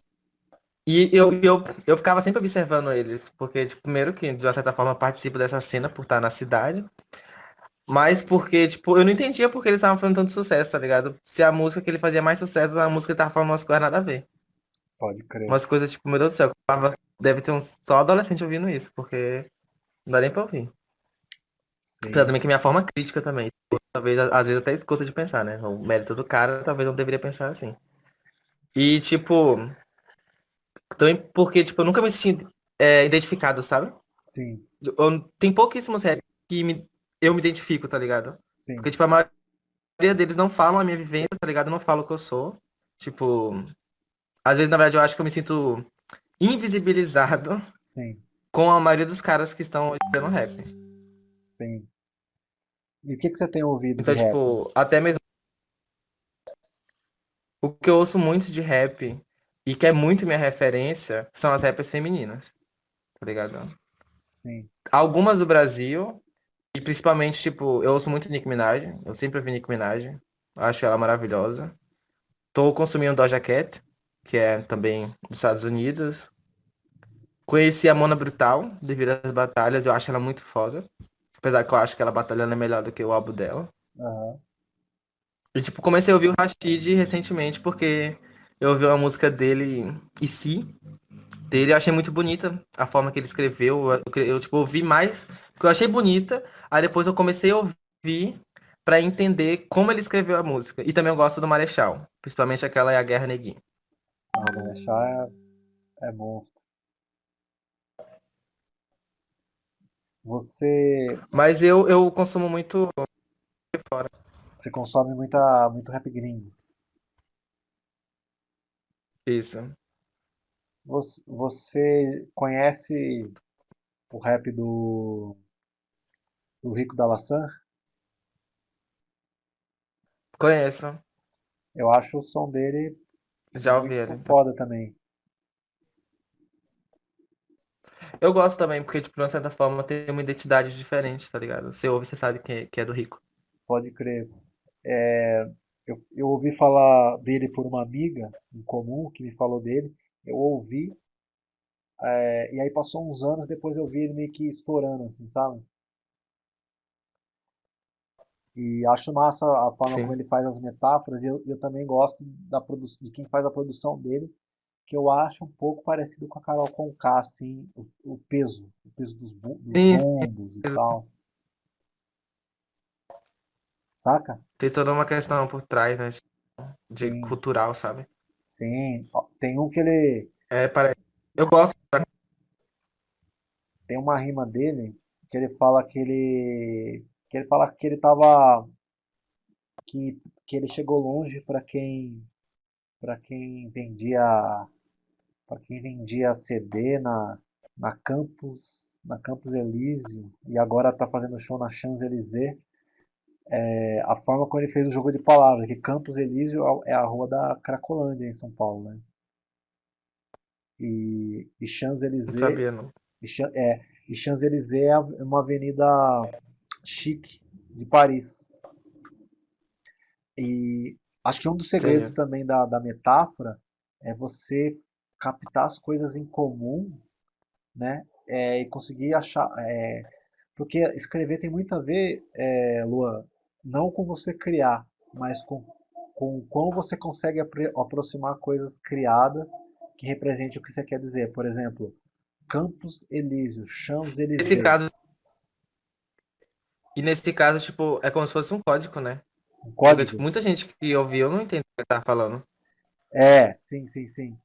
E eu, eu, eu ficava sempre observando eles, porque, tipo, primeiro que, de uma certa forma, participo dessa cena por estar na cidade, mas porque, tipo, eu não entendia porque eles estavam fazendo tanto sucesso, tá ligado? Se a música que ele fazia mais sucesso, a música que ele tava falando umas coisas nada a ver. Pode crer. Umas coisas, tipo, meu Deus do céu, deve ter uns só adolescente ouvindo isso, porque não dá nem pra ouvir. Sim, também que minha forma crítica também, talvez, às vezes até escuta de pensar, né? O mérito do cara, talvez não deveria pensar assim. E, tipo, também porque, tipo, eu nunca me senti é, identificado, sabe? sim, Eu- tem pouquíssimos rap que me- eu me identifico, tá ligado? sim, Porque, tipo, a maioria deles não falam a minha vivência, tá ligado? Não falam o que eu sou. Tipo, às vezes, na verdade, eu acho que eu me sinto invisibilizado sim, com a maioria dos caras que estão fazendo rap. sim. E o que que você tem ouvido Então, rap? tipo, até mesmo o que eu ouço muito de rap e que é muito minha referência são as rappers femininas, tá ligado? Sim, Algumas do Brasil, e principalmente, tipo, eu ouço muito Nicki Minaj, eu sempre ouvi Nicki Minaj, acho ela maravilhosa. Tô consumindo Doja Cat, que é também dos Estados Unidos. Conheci a Mona Brutal, devido às batalhas, eu acho ela muito foda. Apesar que eu acho que ela batalhando é melhor do que o álbum dela. aham, E, tipo, comecei a ouvir o Rashid recentemente porque eu ouvi uma música dele, E Se, dele, eu achei muito bonita a forma que ele escreveu. Eu, eu, tipo, ouvi mais, porque eu achei bonita, aí depois eu comecei a ouvir pra entender como ele escreveu a música. E também eu gosto do Marechal, principalmente aquela é a Guerra Neguinho. Não, Marechal é, é monstro. Você, Mas eu, eu consumo muito fora. você consome muita, muito rap gringo. Isso. Você, você conhece o rap do, do Rico da Laçã? Conheço, Eu acho o som dele já ouvi muito ele. foda também. Eu gosto também, porque, tipo, de uma certa forma tem uma identidade diferente, tá ligado? Você ouve, você sabe que é, que é do Rico. Pode crer. É, eu, eu ouvi falar dele por uma amiga em comum que me falou dele. Eu ouvi, é, e aí passou uns anos, depois eu vi ele meio que estourando, assim, sabe? E acho massa a forma como Sim. ele faz as metáforas, e eu, eu também gosto da de quem faz a produção dele, que eu acho um pouco parecido com a Carol Conká, assim, o, o peso, o peso dos, dos bombos e tal, saca? tem toda uma questão por trás, né? De Sim, cultural, sabe? sim. Tem um que ele, É, parece. Eu gosto. tem uma rima dele que ele fala que ele, que ele fala que ele tava, que, que ele chegou longe para quem, para quem vendia para quem vendia CD na, na Campus, na Campus Elísio e agora está fazendo show na Champs-Élysées, é, a forma como ele fez o jogo de palavras, que Campos Elísio é a rua da Cracolândia em São Paulo, né? E, e Não Champs-Élysées sabia, não. e, é, e Champs-Élysées é uma avenida chique de Paris. E acho que um dos segredos Entendi. também da, da metáfora é você captar as coisas em comum né? É, e conseguir achar. é, porque escrever tem muito a ver, é, Luan, não com você criar, mas com, com como você consegue aproximar coisas criadas que representem o que você quer dizer. Por exemplo, Campos Elíseos, Nesse Champs-Élysées, caso, e nesse caso, tipo, é como se fosse um código, né? um Porque, código. tipo, muita gente que ouviu não entende o que tá falando. É, sim, sim, sim,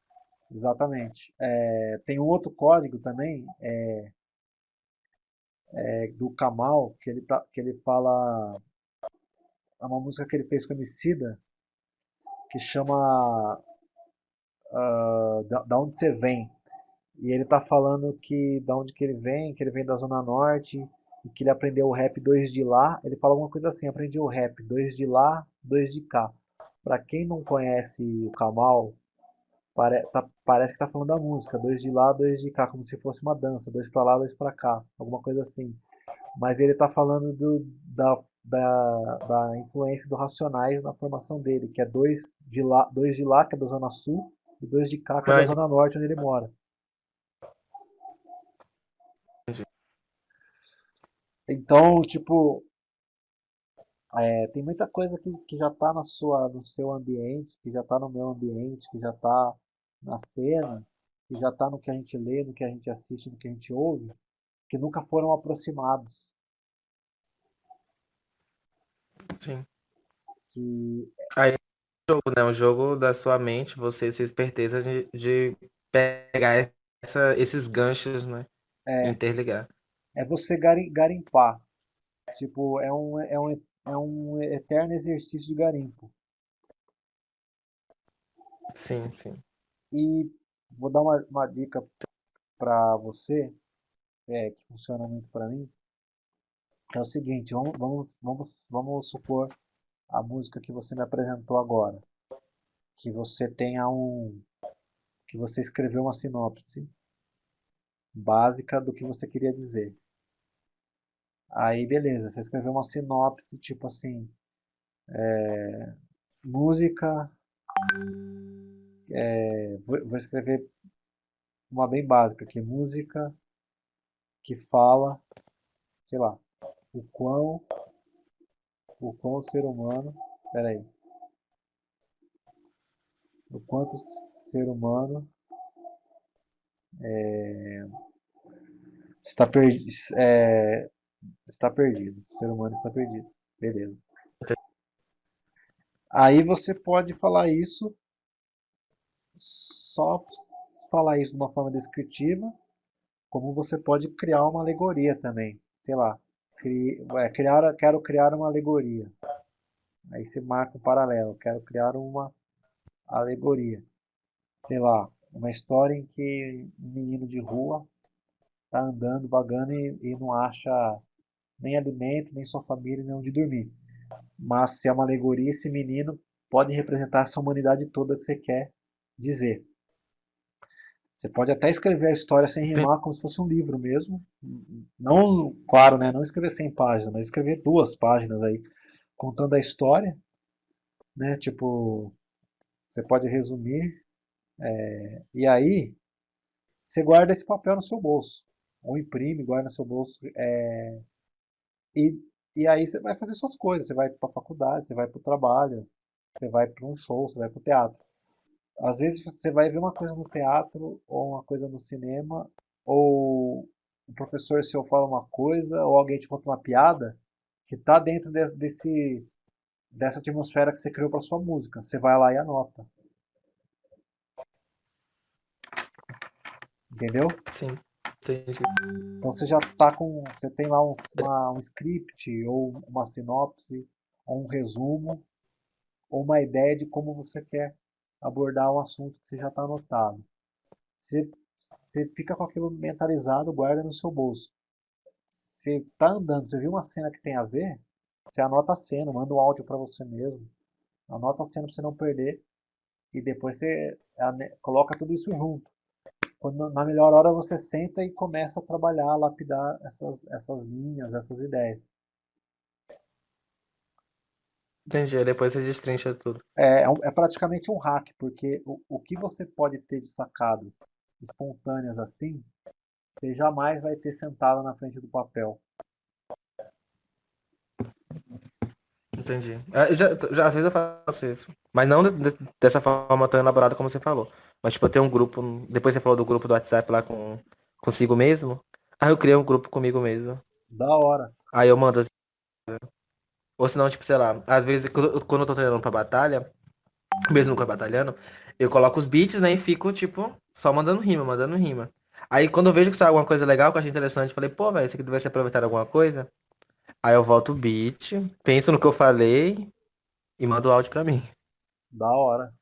exatamente. É, tem um outro código também, é, do Kamal, que ele, tá, que ele fala, é uma música que ele fez com a Emicida, que chama ah, da, da onde você vem. E ele tá falando que da onde que ele vem, que ele vem da Zona Norte e que ele aprendeu o rap dois de lá. Ele fala alguma coisa assim, aprendi o rap dois de lá, dois de cá. Pra quem não conhece o Kamal, pare, tá- parece que tá falando da música, dois de lá, dois de cá, como se fosse uma dança, dois pra lá, dois pra cá, alguma coisa assim. Mas ele tá falando do, da, da, da influência do Racionais na formação dele, que é dois de lá, dois de lá, que é da Zona Sul, e dois de cá, que é da Zona Norte, onde ele mora. Então, tipo, é, tem muita coisa que, que já está na sua, no seu ambiente, que já está no meu ambiente, que já está na cena, que já está no que a gente lê, no que a gente assiste, no que a gente ouve, que nunca foram aproximados. sim. Que Aí, o jogo, né? O jogo da sua mente, você e sua esperteza de, de pegar essa, esses ganchos, né? E é, interligar. É você gari- garimpar. Tipo, é um, é um, é um eterno exercício de garimpo. Sim, sim. E vou dar uma, uma dica para você, é, que funciona muito para mim, é o seguinte, vamos, vamos, vamos, vamos supor a música que você me apresentou agora, que você tenha um, que você escreveu uma sinopse básica do que você queria dizer. Aí, beleza, você escreveu uma sinopse, tipo assim, música, é, vou, vou escrever uma bem básica aqui, música que fala, sei lá, o quão, o quão o ser humano, peraí, o quanto o ser humano está, perdi, é, está perdido, o ser humano está perdido, beleza. Aí você pode falar isso, só falar isso de uma forma descritiva, como você pode criar uma alegoria também. Sei lá, cri, é, criar, quero criar uma alegoria. Aí você marca um paralelo, quero criar uma alegoria. Sei lá, uma história em que um menino de rua está andando, vagando e, e não acha nem alimento, nem sua família, nem onde dormir. Mas se é uma alegoria, esse menino pode representar essa humanidade toda que você quer dizer. Você pode até escrever a história sem rimar, como se fosse um livro mesmo. Não, claro, né? Não escrever 100 páginas, mas escrever duas páginas aí, contando a história, né? Tipo, você pode resumir. é, e aí, você guarda esse papel no seu bolso. Ou imprime, guarda no seu bolso. é, e, e aí você vai fazer suas coisas. Você vai para a faculdade, você vai para o trabalho, você vai para um show, você vai para o teatro. Às vezes você vai ver uma coisa no teatro, ou uma coisa no cinema, ou o professor seu fala uma coisa, ou alguém te conta uma piada que está dentro de- desse, dessa atmosfera que você criou para sua música. Você vai lá e anota, entendeu? Sim, entendi. Então você já tá com, você tem lá um, uma- um script, ou uma sinopse, ou um resumo, ou uma ideia de como você quer abordar um assunto que você já está anotado. Você, você fica com aquilo mentalizado, guarda no seu bolso. Você tá andando, você viu uma cena que tem a ver, você anota a cena, manda um áudio para você mesmo, anota a cena para você não perder e depois você coloca tudo isso junto. Quando, na melhor hora você senta e começa a trabalhar, a lapidar essas, essas linhas, essas ideias. Entendi. Depois você destrincha tudo. É, é é praticamente um hack, porque o, o que você pode ter de sacadas espontâneas assim, você jamais vai ter sentado na frente do papel. Entendi. É, eu já, já- às vezes eu faço isso. Mas não de- dessa forma tão elaborada como você falou. Mas tipo, eu tenho um grupo. Depois você falou do grupo do WhatsApp lá com consigo mesmo. Aí eu criei um grupo comigo mesmo. Da hora. Aí eu mando assim. Ou senão, tipo, sei lá, às vezes quando eu tô treinando pra batalha, mesmo nunca batalhando, eu coloco os beats, né, e fico, tipo, só mandando rima, mandando rima. Aí quando eu vejo que sai alguma coisa legal, que eu achei interessante, eu falei, pô, velho, isso aqui vai ser aproveitado alguma coisa. Aí eu volto o beat, penso no que eu falei e mando o áudio pra mim. Da hora.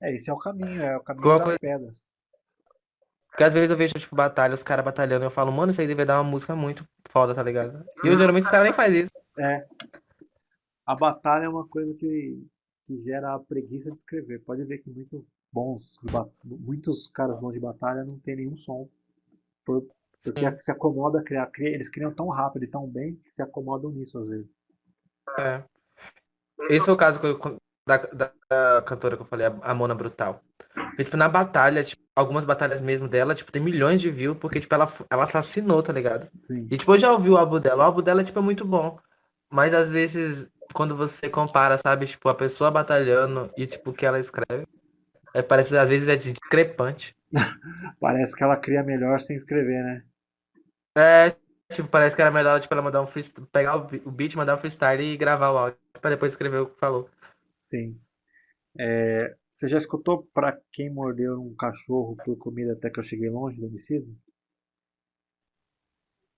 É, esse é o caminho, é o caminho Alguma das coisa. pedras. Porque às vezes eu vejo, tipo, batalha, os caras batalhando, e eu falo, mano, isso aí deve dar uma música muito foda, tá ligado? E eu, geralmente os caras nem fazem isso. É, a batalha é uma coisa que, que gera a preguiça de escrever. Pode ver que muitos bons, muitos caras bons de batalha não tem nenhum som. Por, porque Sim. se acomoda a criar, cria- eles criam tão rápido e tão bem que se acomodam nisso às vezes. É. Esse foi o caso que eu, da, da, da cantora que eu falei, a, Mona Brutal. Porque, tipo, na batalha, tipo, algumas batalhas mesmo dela, tipo, tem milhões de views, porque, tipo, ela, ela assassinou, tá ligado? Sim. E, tipo, eu já ouvi o álbum dela. O álbum dela, tipo, é muito bom. Mas, às vezes, quando você compara, sabe, tipo, a pessoa batalhando e, tipo, o que ela escreve, é, parece, às vezes, é discrepante. [LAUGHS] Parece que ela cria melhor sem escrever, né? É, tipo, parece que era melhor, tipo, ela mandar um freestyle, pegar o o beat, mandar um freestyle e gravar o áudio, pra depois escrever o que falou. Sim. É, você já escutou Pra Quem Mordeu um Cachorro por Comida Até Que Eu Cheguei Longe do Homicídio?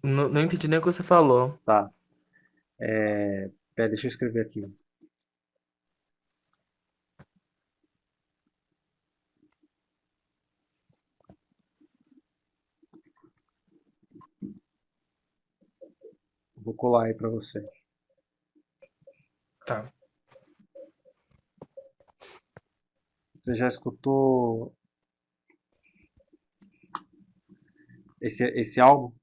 Não, não entendi nem o que você falou. Tá. É, pera, deixa eu escrever aqui. Vou colar aí pra você. Tá. Você já escutou esse, esse álbum?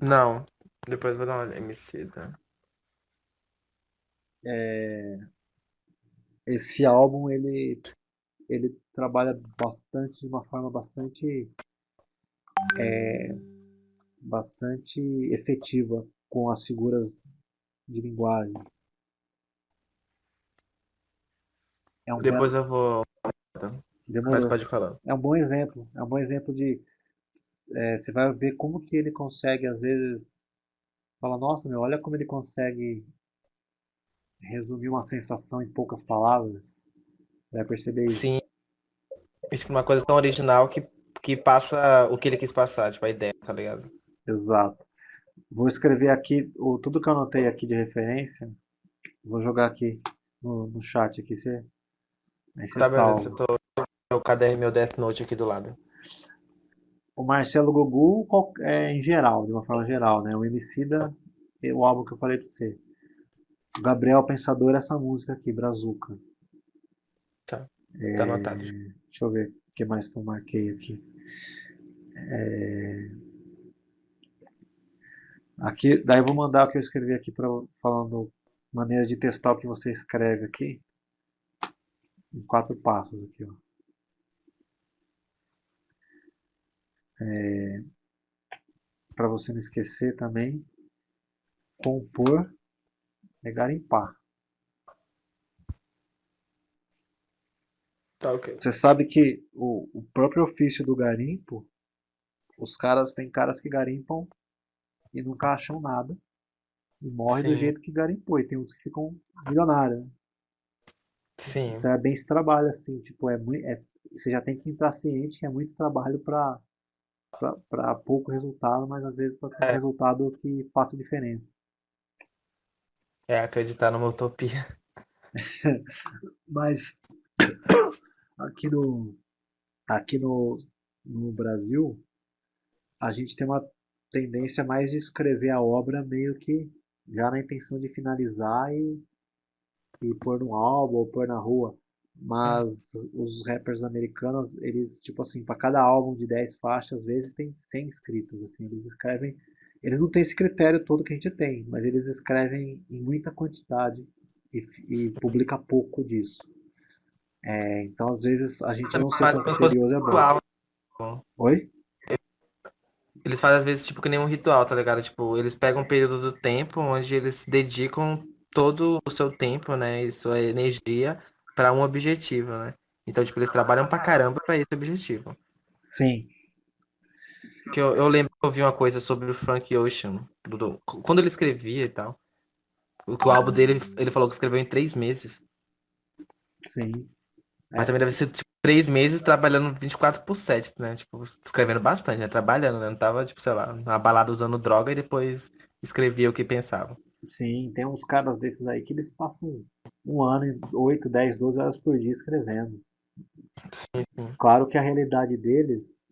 Não. Depois vou dar uma Emicida. Esse álbum ele, ele trabalha bastante, de uma forma bastante, bastante efetiva com as figuras de linguagem. É um Depois belo, eu vou. Mas demorou. pode falar. É um bom exemplo. É um bom exemplo de é, você vai ver como que ele consegue às vezes fala, nossa, meu, olha como ele consegue resumir uma sensação em poucas palavras. Vai perceber isso. Sim, é, uma coisa tão original que, que passa o que ele quis passar, tipo, a ideia, tá ligado? Exato. Vou escrever aqui o, tudo que eu anotei aqui de referência. Vou jogar aqui no, no chat aqui. Você, aí você Tá, beleza. Eu salva. tô meu caderno, meu Death Note aqui do lado. O Marcelo Gugu qual- é, em geral, de uma forma geral, né? O Emicida, é o álbum que eu falei pra você. O Gabriel Pensador, essa música aqui, Brazuca. Tá. Tá anotado. Deixa eu ver o que mais que eu marquei aqui. Aqui, daí eu vou mandar o que eu escrevi aqui para falando maneiras de testar o que você escreve aqui. Em quatro passos aqui, ó. Para você não esquecer também, compor é garimpar. Tá, ok. Você sabe que o, o próprio ofício do garimpo, os caras, tem caras que garimpam e nunca acham nada e morre do Sim. jeito que garimpou. E tem uns que ficam milionários. Sim. Então é bem esse trabalho, assim, tipo, é muito, você já tem que estar ciente que é muito trabalho para para pouco resultado, mas às vezes para ter um É. resultado que faça diferença. É acreditar numa utopia. [LAUGHS] Mas aqui no aqui no, no Brasil, a gente tem uma tendência mais de escrever a obra meio que já na intenção de finalizar e, e pôr no álbum ou pôr na rua. Mas os rappers americanos, eles, tipo assim, para cada álbum de 10 faixas, às vezes tem 100 escritos, assim, eles escrevem, eles não têm esse critério todo que a gente tem, mas eles escrevem em muita quantidade e, e publica pouco disso. É, então, às vezes, a gente não ser Faz tão como se fosse criterioso é bom. ritual. Oi? Eles fazem às vezes tipo que nem um ritual, tá ligado? Tipo, eles pegam um período do tempo onde eles dedicam todo o seu tempo, né, e sua energia pra um objetivo, né? Então, tipo, eles trabalham pra caramba pra esse objetivo. Sim. Que eu, eu lembro que eu vi uma coisa sobre o Frank Ocean, do- do- quando ele escrevia e tal. O que o álbum dele, ele falou que escreveu em três meses. Sim. Mas também deve ser, tipo, três meses trabalhando 24 por 7, né? Tipo, escrevendo bastante, né? Trabalhando, né? Não tava, tipo, sei lá, na balada usando droga e depois escrevia o que pensava. Sim, tem uns caras desses aí que eles passam um ano, e 8, 10, 12 horas por dia escrevendo. Sim, sim. Claro que a realidade deles,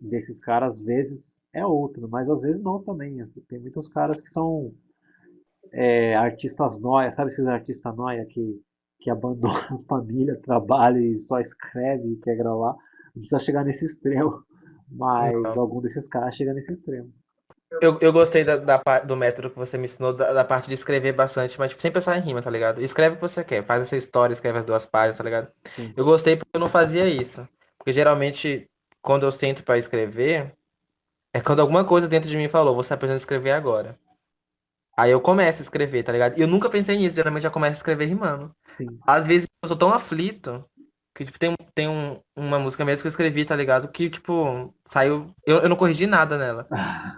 desses caras, às vezes é outra, mas às vezes não também. assim, Tem muitos caras que são é, artistas nóia, sabe esses artistas nóia que, que abandonam a [LAUGHS] família, trabalho e só escreve e quer gravar? Não precisa chegar nesse extremo, mas Não. algum desses caras chega nesse extremo. Eu, eu gostei da, da do método que você me ensinou, da, da parte de escrever bastante, mas tipo, sem pensar em rima, tá ligado? Escreve o que você quer, faz essa história, escreve as duas páginas, tá ligado? Sim. Eu gostei porque eu não fazia isso. Porque geralmente, quando eu sento pra escrever, é quando alguma coisa dentro de mim falou, você tá precisando escrever agora. Aí eu começo a escrever, tá ligado? E eu nunca pensei nisso, geralmente já começo a escrever rimando. Sim. Às vezes eu sou tão aflito que, tipo, tem, tem um, uma música mesmo que eu escrevi, tá ligado? Que, tipo, saiu. Eu, eu não corrigi nada nela.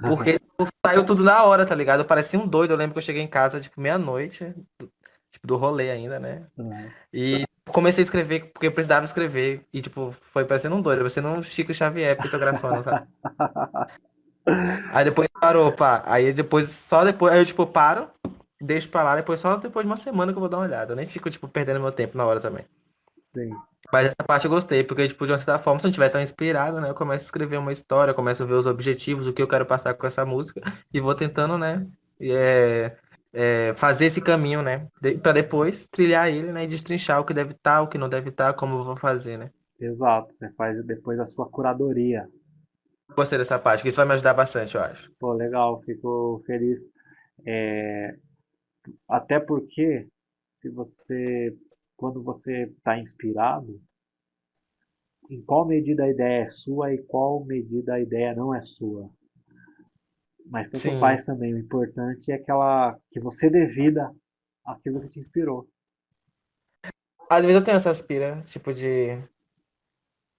Porque [LAUGHS] tipo, saiu tudo na hora, tá ligado? Eu parecia um doido. Eu lembro que eu cheguei em casa, tipo, meia-noite, tipo, do rolê ainda, né? É. E comecei a escrever porque eu precisava escrever. E, tipo, foi parecendo um doido, parecendo um Chico Xavier pictografando, sabe? Aí depois parou, pá. Aí depois, só depois, aí eu, tipo, paro, deixo pra lá, depois só depois de uma semana que eu vou dar uma olhada. Eu nem fico, tipo, perdendo meu tempo na hora também. Sim. Mas essa parte eu gostei, porque, tipo, de uma certa forma, se eu não estiver tão inspirado, né, eu começo a escrever uma história, começo a ver os objetivos, o que eu quero passar com essa música, e vou tentando, né, é, é, fazer esse caminho, né, de, pra depois trilhar ele, né, e destrinchar o que deve estar, o que não deve estar, como eu vou fazer, né. Exato. Você faz depois a sua curadoria. Gostei dessa parte, que isso vai me ajudar bastante, eu acho. Pô, legal, fico feliz. É, até porque se você, quando você está inspirado, em qual medida a ideia é sua e qual medida a ideia não é sua. Mas tanto Sim. faz também, o importante é que ela, que você dê vida àquilo que te inspirou. Às vezes eu tenho essa aspira, tipo, de...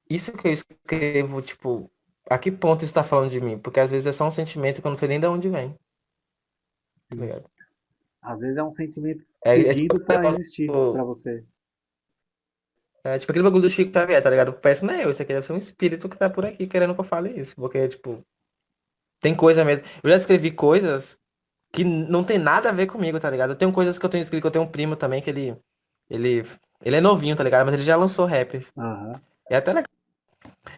Isso que eu escrevo, tipo, a que ponto isso tá falando de mim? Porque às vezes é só um sentimento que eu não sei nem de onde vem, tá Sim. ligado? Às vezes é um sentimento É, é tipo, para negócio, existir tipo, para você. É tipo aquele bagulho do Chico Xavier, tá ligado? Peço não é eu, isso aqui deve ser um espírito que tá por aqui querendo que eu fale isso. Porque, tipo, tem coisa mesmo. Eu já escrevi coisas que não tem nada a ver comigo, tá ligado? Eu tenho coisas que eu tenho escrito, que eu tenho um primo também que ele. Ele. Ele é novinho, tá ligado? Mas ele já lançou rap. Aham. É até legal.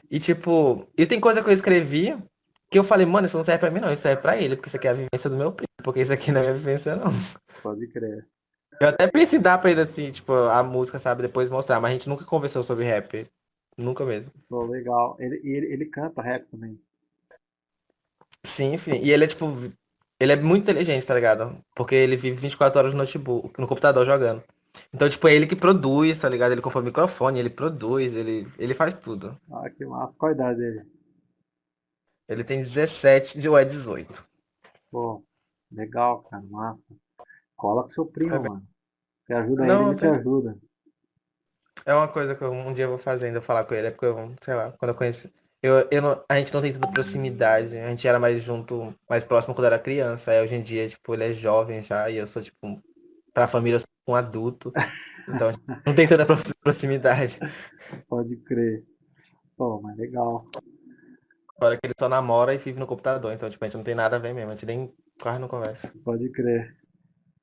E tipo, e tem coisa que eu escrevi que eu falei, mano, isso não serve pra mim, não, isso serve pra ele, porque isso aqui é a vivência do meu primo, porque isso aqui não é minha vivência, não. Pode crer. Eu até pensei em dar pra ele assim, tipo, a música, sabe, depois mostrar, mas a gente nunca conversou sobre rap. Nunca mesmo. Pô, legal. Ele, e ele, ele canta rap também. Sim, enfim. E ele é tipo. Ele é muito inteligente, tá ligado? Porque ele vive 24 horas no notebook, no computador jogando. Então, tipo, é ele que produz, tá ligado? Ele compra o microfone, ele produz, ele, ele faz tudo. Ah, que massa. Qual a idade dele? Ele tem 17, de- ou é 18. Pô, legal, cara. Massa. Cola com seu primo, É mano. Você ajuda ele, Não, ele eu te ajuda. é uma coisa que eu, um dia eu vou fazer ainda, falar com ele, é porque eu, sei lá, quando eu conheci. Eu, eu não- a gente não tem tanta proximidade, a gente era mais junto, mais próximo quando era criança. Aí hoje em dia, tipo, ele é jovem já, e eu sou, tipo, pra família eu sou um adulto. [LAUGHS] Então, a gente não tem tanta prox- proximidade. Pode crer. Pô, mas legal. Fora que ele só namora e vive no computador, então, tipo, a gente não tem nada a ver mesmo, a gente nem quase não conversa. Pode crer.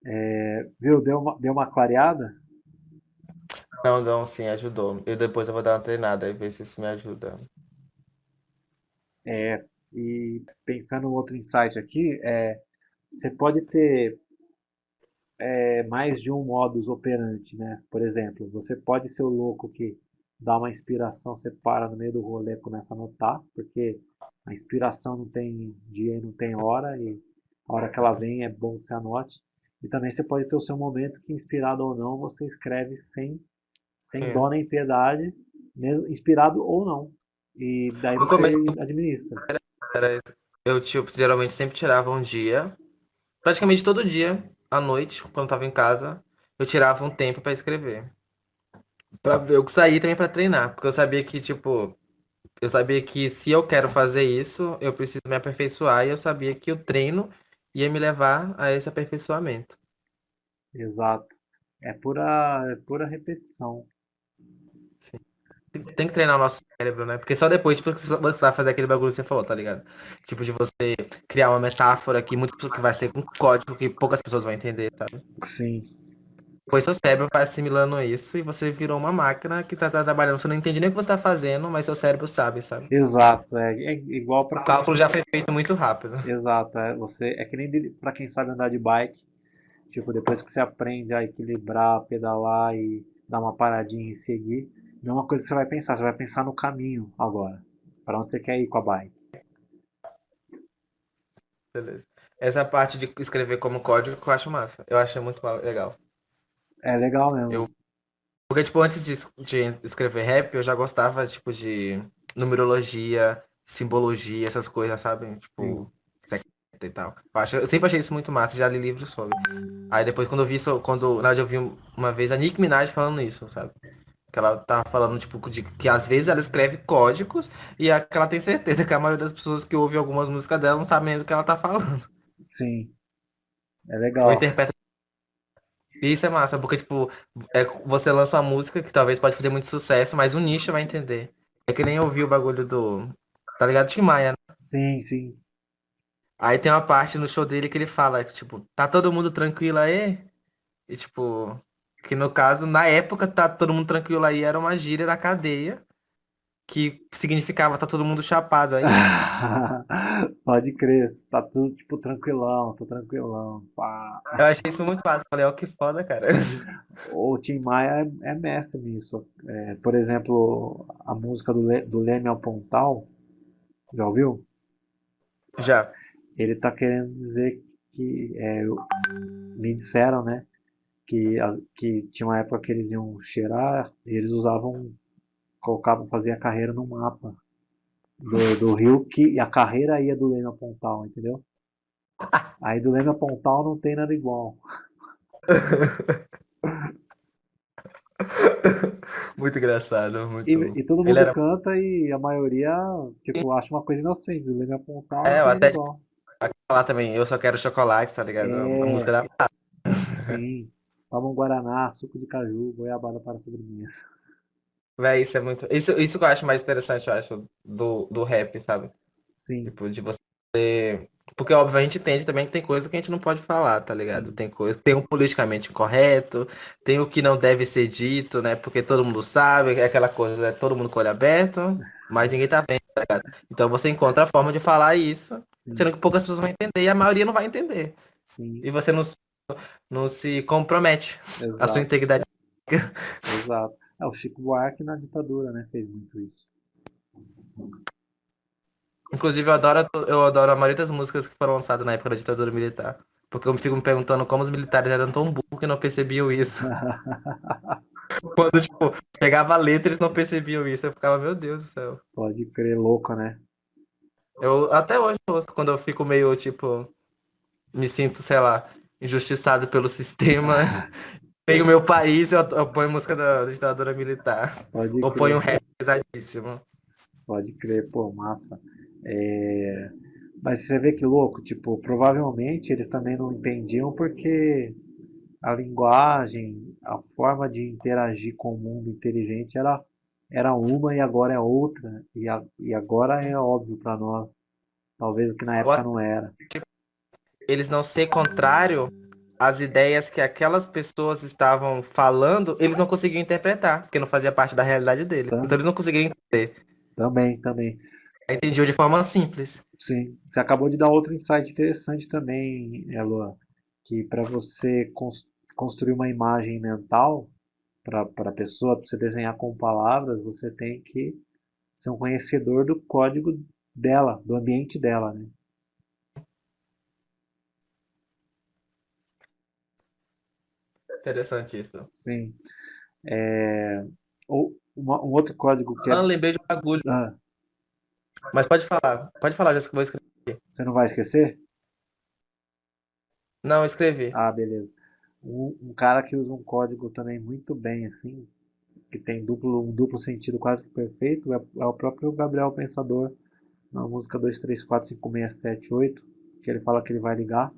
É, viu? Deu uma, deu uma clareada? Não, não, sim, ajudou. Eu depois eu vou dar uma treinada e ver se isso me ajuda. É, e pensando em outro insight aqui, é, você pode ter é, mais de um modus operandi, né? Por exemplo, você pode ser o louco que dá uma inspiração, você para no meio do rolê e começa a anotar, porque a inspiração não tem dia e não tem hora, e a hora que ela vem é bom que você anote. E também você pode ter o seu momento que, inspirado ou não, você escreve sem, sem É. dó nem piedade, mesmo inspirado ou não. E daí No você começo- administra. Era, eu, tipo, geralmente sempre tirava um dia, praticamente todo dia, à noite, quando eu tava em casa, eu tirava um tempo pra escrever. Pra ver, eu saí também pra treinar, porque eu sabia que, tipo, eu sabia que se eu quero fazer isso, eu preciso me aperfeiçoar, e eu sabia que o treino ia me levar a esse aperfeiçoamento. Exato. É pura, é pura repetição. Tem tem que treinar o nosso cérebro, né? Porque só depois, tipo, você vai fazer aquele bagulho que você falou, tá ligado? Tipo, de você criar uma metáfora que muitas pessoas que vai ser um código que poucas pessoas vão entender, sabe? Sim. Foi seu cérebro assimilando isso e você virou uma máquina que tá, tá trabalhando. Você não entende nem o que você tá fazendo, mas seu cérebro sabe, sabe? Exato. É, é igual para O cálculo já foi feito muito rápido. [LAUGHS] Exato. É, você, é que nem para quem sabe andar de bike. Tipo, depois que você aprende a equilibrar, pedalar e dar uma paradinha e seguir, não é uma coisa que você vai pensar, você vai pensar no caminho agora. Para onde você quer ir com a bike. Beleza. Essa parte de escrever como código eu acho massa. Eu achei muito legal. É legal mesmo. Eu... Porque, tipo, antes de, de escrever rap, eu já gostava, tipo, de numerologia, simbologia, essas coisas, sabe? Tipo, e tal. Eu, sempre achei isso muito massa, já li livros sobre. Aí depois quando eu vi isso, quando na verdade eu vi uma vez a Nick Minaj falando isso, sabe? Que ela tá falando, tipo, de que às vezes ela escreve códigos e é que ela tem certeza que a maioria das pessoas que ouvem algumas músicas dela não sabem do que ela tá falando. Sim. É legal. Ou interpreta. Isso é massa, porque, tipo, é, você lança uma música que talvez pode fazer muito sucesso, mas o nicho vai entender. É que nem ouvir o bagulho do. Tá ligado? Tim Maia, né? Sim, sim. Aí tem uma parte no show dele que ele fala, tipo, tá todo mundo tranquilo aí? E tipo, que no caso, na época, tá todo mundo tranquilo aí era uma gíria da cadeia, que significava tá todo mundo chapado aí. [LAUGHS] Pode crer, tá tudo tipo tranquilão, tô tranquilão. Pá. Eu achei isso muito fácil, falei, ó, que foda, cara. O Tim Maia é, é mestre nisso. É, por exemplo, a música do, Le, do Leme ao Pontal, já ouviu? Já ele está querendo dizer que é, me disseram, né, que, que tinha uma época que eles iam cheirar e eles usavam, colocavam, faziam a carreira no mapa do, do rio que e a carreira ia do Leme a Pontal, entendeu? Aí do Leme a Pontal não tem nada igual. [LAUGHS] Muito engraçado, muito. E, e todo mundo era... canta e a maioria, tipo, acha uma coisa inocente. Do Leme a Pontal é, não até... igual falar também, eu só quero chocolate, tá ligado? É... A música da. Sim. Toma um Guaraná, suco de caju, goiabada para sobremesa. Véi, isso é muito. Isso, isso que eu acho mais interessante, eu acho, do, do rap, sabe? Sim. Tipo, de você. Porque, óbvio, a gente entende também que tem coisa que a gente não pode falar, tá ligado? Sim. Tem coisa. Tem o politicamente incorreto, tem o que não deve ser dito, né? Porque todo mundo sabe, é aquela coisa, é todo mundo com o olho aberto, mas ninguém tá vendo, tá ligado? Então você encontra a forma de falar isso Sendo que poucas pessoas vão entender e a maioria não vai entender. Sim. E você não, não se compromete Exato. a sua integridade. Exato. É, o Chico Buarque na ditadura, né, fez muito isso. Inclusive, eu adoro, eu adoro a maioria das músicas que foram lançadas na época da ditadura militar. Porque eu fico me perguntando como os militares eram tão burros que não percebiam isso. [LAUGHS] Quando, tipo, pegava a letra, eles não percebiam isso. Eu ficava, meu Deus do céu. Pode crer, louco, né? Eu até hoje ouço quando eu fico meio, tipo, me sinto, sei lá, injustiçado pelo [LAUGHS] sistema. Tenho meu país, eu, eu ponho música da ditadura militar. Pode Ou ponho um rap pesadíssimo. Pode crer, pô, massa. É... Mas você vê que louco, tipo, provavelmente eles também não entendiam porque a linguagem, a forma de interagir com o mundo inteligente era era uma e agora é outra, e, a, e agora é óbvio para nós. Talvez o que na época não era. Eles não ser contrário às ideias que aquelas pessoas estavam falando, eles não conseguiam interpretar, porque não fazia parte da realidade deles. Também. Então eles não conseguiam entender. Também, também. Entendiam de forma simples. Sim. Você acabou de dar outro insight interessante também, Elua, que para você construir uma imagem mental, para a pessoa, para você desenhar com palavras, você tem que ser um conhecedor do código dela, do ambiente dela, né? Interessante isso. Sim. É... Ou uma, um outro código que é... Ah, lembrei de um bagulho. Ah. Mas pode falar. Pode falar, já vou escrever. Você não vai esquecer? Não, escrevi. Ah, beleza. Um, um, cara que usa um código também muito bem, assim, que tem duplo, um duplo sentido quase que perfeito, é, é o próprio Gabriel Pensador, na música 2345678, que ele fala que ele vai ligar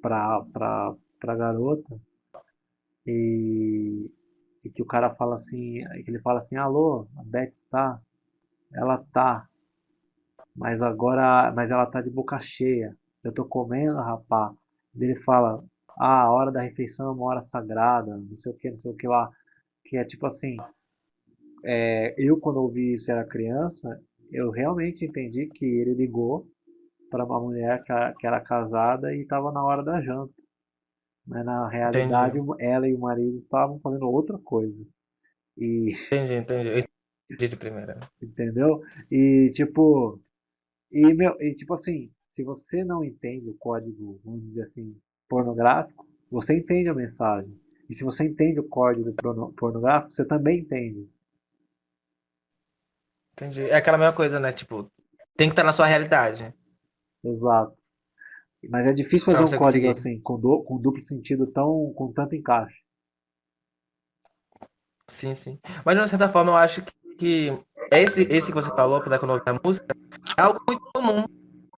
pra, pra, pra garota e, e que o cara fala assim, que ele fala assim, alô, a Beth está? Ela tá, mas agora, mas ela tá de boca cheia, eu tô comendo, rapá. Ele fala, ah, a hora da refeição é uma hora sagrada, não sei o que, não sei o que lá. Que é tipo assim, é, eu quando ouvi isso era criança, eu realmente entendi que ele ligou para uma mulher que, que, era casada e estava na hora da janta. Mas na realidade entendi. ela e o marido estavam fazendo outra coisa. E... Entendi, entendi. Entendi de primeira. Entendeu? E tipo, e, meu, e tipo assim, se você não entende o código, vamos dizer assim, pornográfico, você entende a mensagem. E se você entende o código pornográfico, você também entende. Entendi. É aquela mesma coisa, né? Tipo, tem que estar na sua realidade. Exato. Mas é difícil fazer um código conseguir. assim, com, do, com duplo sentido tão, com tanto encaixe. Sim, sim. Mas de uma certa forma eu acho que, que esse, esse que você falou, apesar que eu não ouvi a música, é algo muito comum.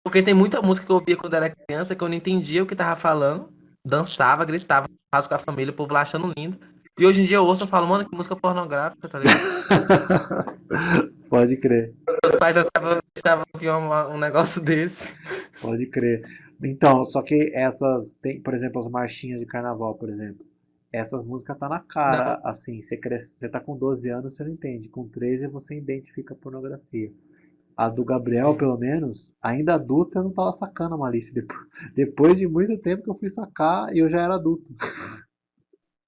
Porque tem muita música que eu ouvia quando era criança que eu não entendia o que tava falando, dançava, gritava, faz com a família, o povo lá achando lindo. E hoje em dia eu ouço e falo, mano, que música pornográfica, tá ligado? [LAUGHS] Pode crer. Meus pais estavam um negócio [LAUGHS] desse. Pode crer. Então, só que essas, tem, por exemplo, as marchinhas de carnaval, por exemplo. Essas músicas tá na cara, não. assim, você cresce, você tá com 12 anos, você não entende. Com 13 você identifica a pornografia. A do Gabriel, Sim. pelo menos, ainda adulta, eu não tava sacando a malícia. Depois, [LAUGHS] depois de muito tempo que eu fui sacar, eu já era adulto.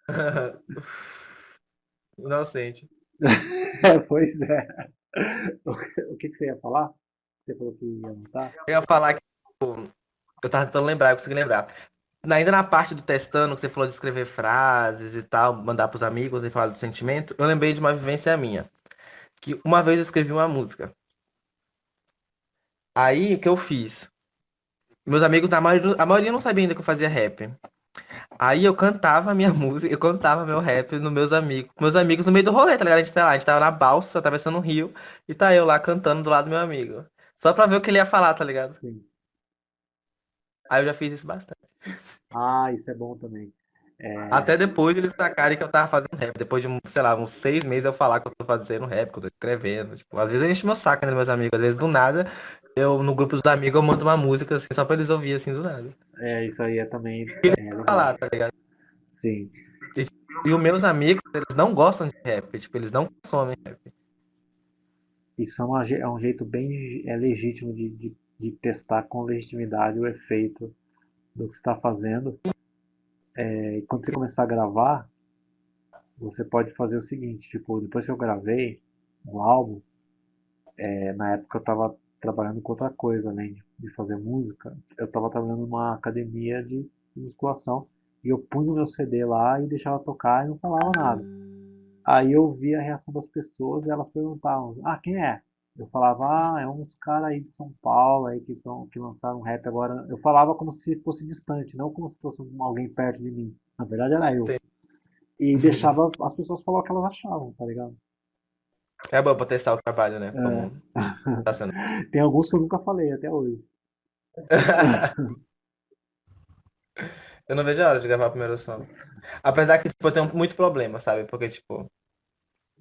[LAUGHS] Inocente. [LAUGHS] é, pois é. O que, que você ia falar? Você falou que ia anotar? Eu ia falar que tipo, eu tava tentando lembrar, eu consegui lembrar. Ainda na parte do testando, que você falou de escrever frases e tal, mandar pros amigos e falar do sentimento, eu lembrei de uma vivência minha. Que uma vez eu escrevi uma música. Aí, o que eu fiz? Meus amigos, a maioria, a maioria não sabia ainda que eu fazia rap. Aí eu cantava minha [LAUGHS] música, eu cantava meu rap nos meus amigos. Meus amigos no meio do rolê, tá ligado? A gente, tá lá, a gente tava na balsa, atravessando o rio, e tá eu lá cantando do lado do meu amigo. Só pra ver o que ele ia falar, tá ligado? Sim. Aí eu já fiz isso bastante. Ah, isso é bom também. É... Até depois eles sacarem que eu tava fazendo rap. Depois de, sei lá, uns seis meses eu falar que eu tô fazendo rap, que eu tô escrevendo. Tipo, às vezes eu encho meu saco, né, meus amigos. Às vezes do nada, eu no grupo dos amigos eu mando uma música assim, só pra eles ouvirem assim do nada. É, isso aí é também. É, falar, tá ligado? Sim. E, e os meus amigos, eles não gostam de rap, tipo, eles não consomem rap. Isso é, uma, é um jeito bem é legítimo de, de, de testar com legitimidade o efeito do que está fazendo. É, quando você começar a gravar, você pode fazer o seguinte, tipo, depois que eu gravei um álbum, é, na época eu estava trabalhando com outra coisa, além de, de fazer música, eu estava trabalhando numa academia de, de musculação e eu punho o meu CD lá e deixava tocar e não falava nada. Aí eu via a reação das pessoas e elas perguntavam, ah, quem é? Eu falava, ah, é uns caras aí de São Paulo aí que, tão, que lançaram um rap agora. Eu falava como se fosse distante, não como se fosse alguém perto de mim. Na verdade era eu. E deixava as pessoas falar o que elas achavam, tá ligado? É bom pra testar o trabalho, né? É. [LAUGHS] Tá sendo. [LAUGHS] Tem alguns que eu nunca falei até hoje. [LAUGHS] eu não vejo a hora de gravar a primeira som. Apesar que tipo, eu tenho muito problema, sabe? Porque, tipo,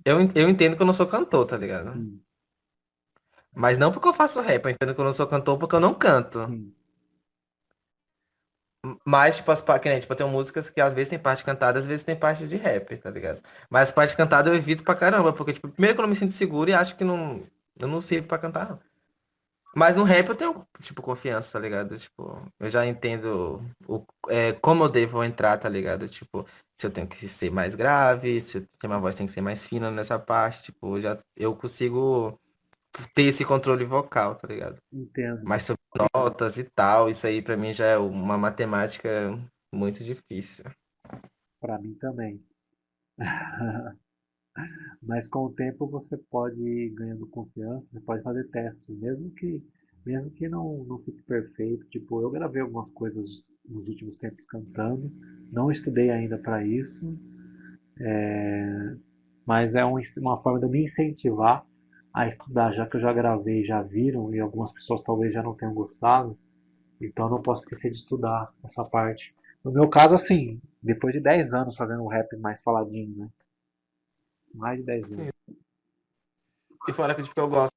eu, eu entendo que eu não sou cantor, tá ligado? Sim. Mas não porque eu faço rap, eu entendo que eu não sou cantor porque eu não canto. Sim. Mas, tipo, as, que nem, tipo, eu tenho músicas que às vezes tem parte cantada, às vezes tem parte de rap, tá ligado? Mas as partes cantadas eu evito pra caramba, porque, tipo, primeiro que eu não me sinto seguro e acho que não, eu não sirvo pra cantar, não. Mas no rap eu tenho, tipo, confiança, tá ligado? Tipo, eu já entendo o, é, como eu devo entrar, tá ligado? Tipo, se eu tenho que ser mais grave, se a minha voz tem que ser mais fina nessa parte, tipo, já eu consigo ter esse controle vocal, tá ligado? Entendo. Mas sobre notas e tal, isso aí pra mim já é uma matemática muito difícil. Pra mim também. [LAUGHS] Mas com o tempo você pode ir ganhando confiança, você pode fazer testes, mesmo que mesmo que não, não fique perfeito. Tipo, eu gravei algumas coisas nos últimos tempos cantando, não estudei ainda para isso, é, mas é um, uma forma de me incentivar a estudar, já que eu já gravei, já viram e algumas pessoas talvez já não tenham gostado, então eu não posso esquecer de estudar essa parte. No meu caso, assim, depois de 10 anos fazendo um rap mais faladinho, né? Mais de 10 anos. Sim. E fora que tipo, eu gosto.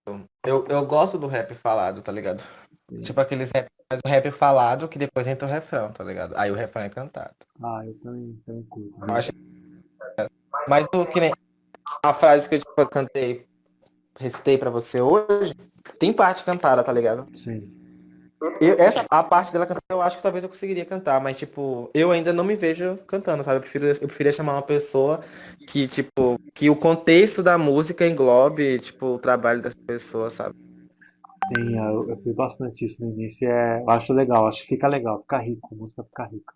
Eu, eu gosto do rap falado, tá ligado? Sim. Tipo aqueles rap, mas o rap falado que depois entra o refrão, tá ligado? Aí o refrão é cantado. Ah, eu também, também curto. Eu acho... Mas o que nem a frase que eu tipo, cantei recitei para você hoje, tem parte cantada, tá ligado? Sim. Eu, essa, a parte dela cantar, eu acho que talvez eu conseguiria cantar, mas, tipo, eu ainda não me vejo cantando, sabe? Eu prefiro, eu preferia chamar uma pessoa que, tipo, que o contexto da música englobe, tipo, o trabalho dessa pessoa, sabe? Sim, eu, eu fiz bastante isso no início. É, eu acho legal, acho que fica legal, fica rico, a música fica rica.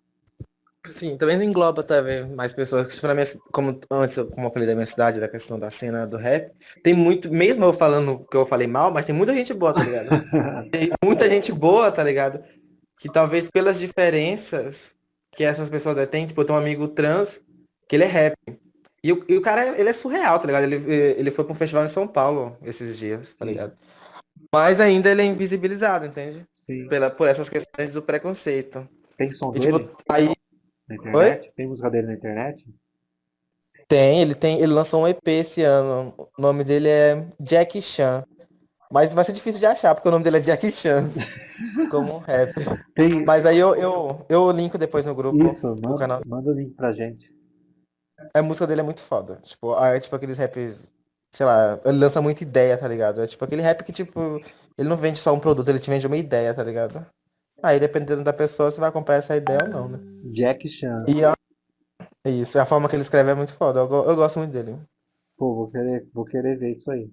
Sim, também não engloba também mais pessoas. Tipo, na minha, como antes, como eu falei da minha cidade, da questão da cena do rap, tem muito, mesmo eu falando que eu falei mal, mas tem muita gente boa, tá ligado? [LAUGHS] Tem muita gente boa, tá ligado? Que talvez pelas diferenças que essas pessoas aí têm, tipo, eu tenho um amigo trans, que ele é rap. E o, e o cara, ele é surreal, tá ligado? Ele, ele foi pra um festival em São Paulo esses dias, tá ligado? Mas ainda ele é invisibilizado, entende? sim. Pela, por essas questões do preconceito. Tem som E tipo, dele aí. Na Oi? internet? Tem música dele na internet? Tem, ele tem, ele lançou um EP esse ano. O nome dele é Jack Chan. Mas vai ser difícil de achar, porque o nome dele é Jack Chan, [LAUGHS] como um rap. Tem. Mas aí eu, eu, eu linko depois no grupo Isso, manda, canal. manda o link pra gente. A música dele é muito foda. Tipo, é tipo aqueles raps, sei lá, ele lança muita ideia, tá ligado? É tipo aquele rap que, tipo, ele não vende só um produto, ele te vende uma ideia, tá ligado? Aí, dependendo da pessoa, você vai comprar essa ideia ou não, né? Jack Chan. E a- isso, a forma que ele escreve é muito foda. Eu, eu gosto muito dele. Pô, vou querer, vou querer ver isso aí.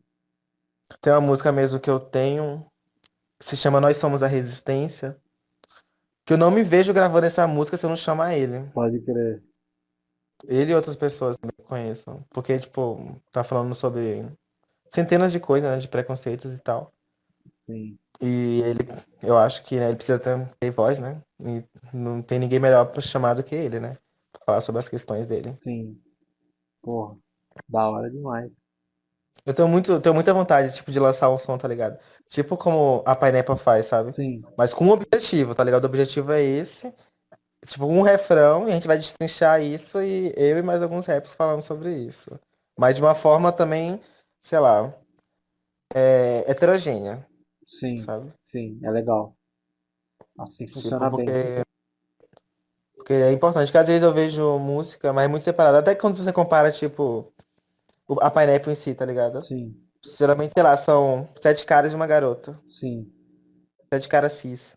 Tem uma música mesmo que eu tenho, que se chama Nós Somos a Resistência, que eu não me vejo gravando essa música se eu não chamar ele. Pode querer. Ele e outras pessoas que eu conheço. Porque, tipo, tá falando sobre centenas de coisas, né, de preconceitos e tal. Sim, E ele, eu acho que né, ele precisa ter, ter voz, né? E não tem ninguém melhor pra chamar do que ele, né? Pra falar sobre as questões dele. sim. Porra, da hora demais. Eu tenho muito, tenho muita vontade, tipo, de lançar um som, tá ligado? Tipo como a Pineapple faz, sabe? Sim, Mas com um objetivo, tá ligado? O objetivo é esse. Tipo, um refrão, e a gente vai destrinchar isso e eu e mais alguns raps falando sobre isso. Mas de uma forma também, sei lá, é, heterogênea, sim, sabe? sim, é legal. Assim Tipo, funciona bem. porque, porque é importante, porque às vezes eu vejo música, mas é muito separada. Até quando você compara, tipo, o- a Pineapple em si, tá ligado? Sim, Geralmente, sei lá, são sete caras e uma garota. sim, Sete caras cis.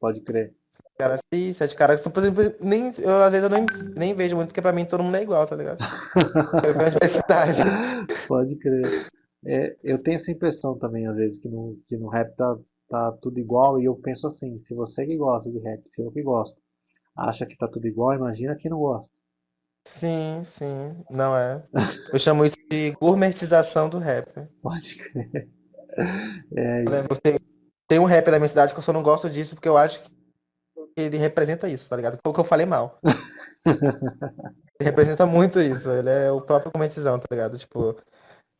pode crer. Caras cis, sete caras. Por exemplo, nem, eu, às vezes eu nem, nem vejo muito, porque pra mim todo mundo é igual, tá ligado? [LAUGHS] Eu vejo a diversidade. Pode crer. É, eu tenho essa impressão também, às vezes, que no, que no rap tá, tá tudo igual, e eu penso assim, se você que gosta de rap, se eu que gosto, acha que tá tudo igual, imagina quem não gosta. Sim, sim. Não é. Eu chamo isso de gourmetização do rap. [LAUGHS] Pode crer. É, tem, tem um rap da minha cidade que eu só não gosto disso porque eu acho que ele representa isso, tá ligado? Foi o que eu falei mal. [LAUGHS] Ele representa muito isso. Ele é o próprio gourmetizão, tá ligado? Tipo,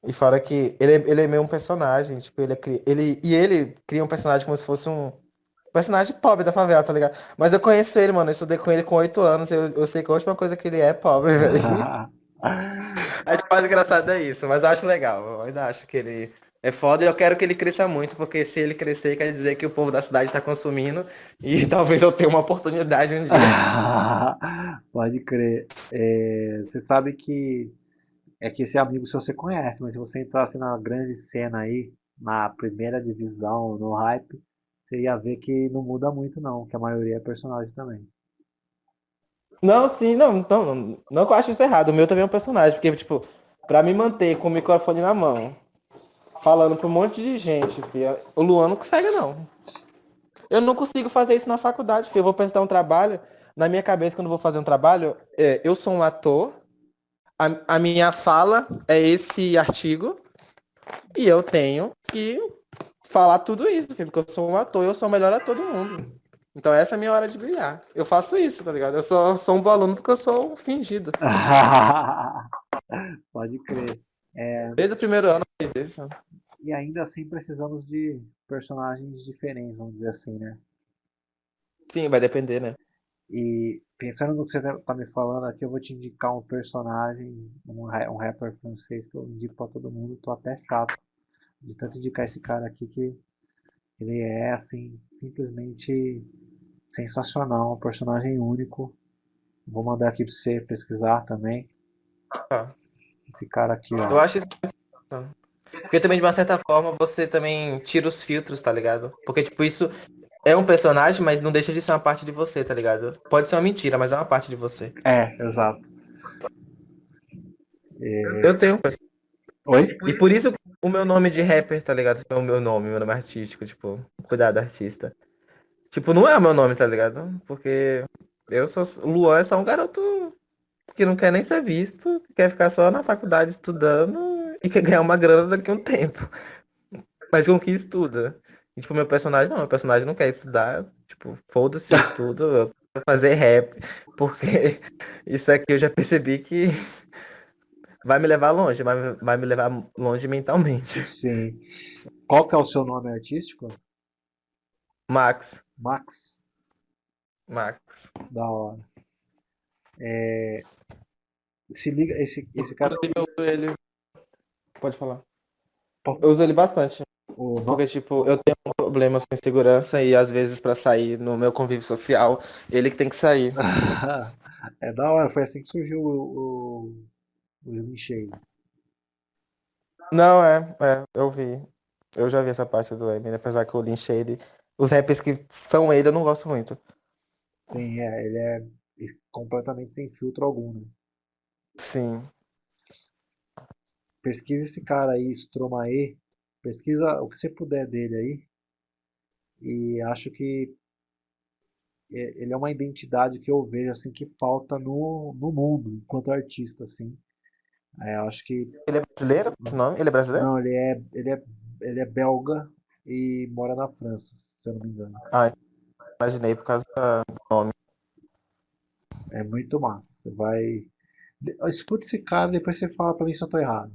e fora que ele, é- ele é meio um personagem, tipo, ele, é, cri- ele E ele cria um personagem como se fosse um personagem pobre da favela, tá ligado? Mas eu conheço ele, mano. Eu estudei com ele com oito anos. Eu, eu sei que a última coisa que ele é é pobre, velho. [LAUGHS] A parte engraçada é isso, mas eu acho legal. Eu ainda acho que ele é foda e eu quero que ele cresça muito, porque se ele crescer, quer dizer que o povo da cidade está consumindo e [LAUGHS] talvez eu tenha uma oportunidade um dia. [LAUGHS] Pode crer. É, você sabe que é que esse amigo seu você conhece, mas se você entrasse na grande cena aí, na primeira divisão, no hype, você ia ver que não muda muito não, que a maioria é personagem também. Não, sim, não, não, não, não que eu acho isso errado. O meu também é um personagem, porque, tipo, pra me manter com o microfone na mão, falando pra um monte de gente, filho, o Luan não consegue, não. Eu não consigo fazer isso na faculdade, filho. Eu vou apresentar um trabalho, na minha cabeça, quando eu vou fazer um trabalho, é, eu sou um ator, a, a minha fala é esse artigo, e eu tenho que falar tudo isso, filho, porque eu sou um ator, eu sou o melhor ator do mundo. Então essa é a minha hora de brilhar. Eu faço isso, tá ligado? Eu sou, sou um bom aluno porque eu sou fingido. [LAUGHS] Pode crer. Desde o primeiro ano eu fiz isso. E ainda assim precisamos de personagens diferentes, vamos dizer assim, né? Sim, vai depender, né? E pensando no que você tá tá me falando aqui, eu vou te indicar um personagem, um, ra- um rapper francês que eu indico pra todo mundo, tô até chato de tanto indicar esse cara aqui que ele é assim, simplesmente sensacional, um personagem único. Vou mandar aqui pra você pesquisar também. Tá. Esse cara aqui, Eu ó. acho isso muito importante. Porque também, de uma certa forma, você também tira os filtros, tá ligado? Porque, tipo, isso é um personagem, mas não deixa de ser uma parte de você, tá ligado? Pode ser uma mentira, mas é uma parte de você. É, exato. Eu tenho um Oi? E por isso o meu nome de rapper, tá ligado? É o meu nome, meu nome artístico, tipo, cuidado artista. Tipo, não é o meu nome, tá ligado? Porque eu sou. Luan é só um garoto que não quer nem ser visto, quer ficar só na faculdade estudando e quer ganhar uma grana daqui a um tempo. Mas com que estuda. E, tipo, meu personagem não, meu personagem não quer estudar, tipo, foda-se o estudo, eu quero fazer rap, [LAUGHS] porque isso aqui eu já percebi que [LAUGHS] vai me levar longe, vai, vai me levar longe mentalmente. Sim. Qual que é o seu nome artístico? Max. Max? Max. Da hora. É... Se liga, esse, esse cara. Inclusive, eu uso ele. Pode falar. Eu uso ele bastante. O. Porque, tipo, eu tenho problemas com insegurança e às vezes pra sair no meu convívio social, ele que tem que sair. [LAUGHS] é da hora, foi assim que surgiu o, o, o. Não, é, é, eu vi. Eu já vi essa parte do Eminem, apesar que o Lin Shade, os rappers que são ele, eu não gosto muito. Sim, é, ele é completamente sem filtro algum, né? Sim. Pesquisa esse cara aí, Stromae, pesquisa o que você puder dele aí, e acho que é, ele é uma identidade que eu vejo assim que falta no, no mundo enquanto artista assim. É, eu acho que ele é brasileiro esse nome? Ele é brasileiro? Não ele é ele é ele é belga e mora na França se eu não me engano. Ah imaginei por causa do nome. É muito massa vai. Escuta esse cara depois você fala para mim se eu tô errado.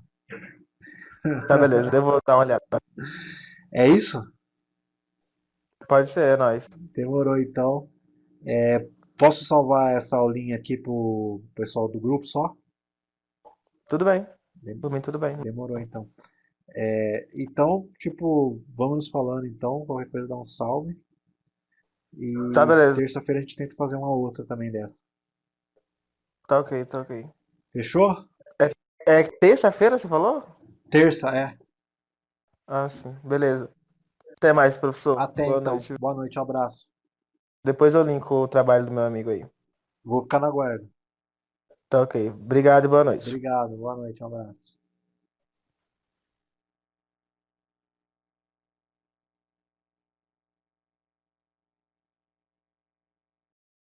Tá beleza eu vou dar uma olhada. É isso Pode ser, é nóis. Demorou então. É, posso salvar essa aulinha aqui pro pessoal do grupo só? Tudo bem. Por mim, tudo bem. Demorou então. É, então, tipo, vamos nos falando então. Qualquer coisa dá um salve. E Tá, beleza. terça-feira a gente tenta fazer uma outra também dessa. Tá ok, tá ok. Fechou? É terça-feira, você falou? Terça, é. Ah, sim. Beleza. Até mais, professor. Até Boa então. noite. Boa noite, um abraço. Depois eu linko o trabalho do meu amigo aí. Vou ficar na guarda. Tá ok. Obrigado e boa noite. Obrigado, boa noite, um abraço.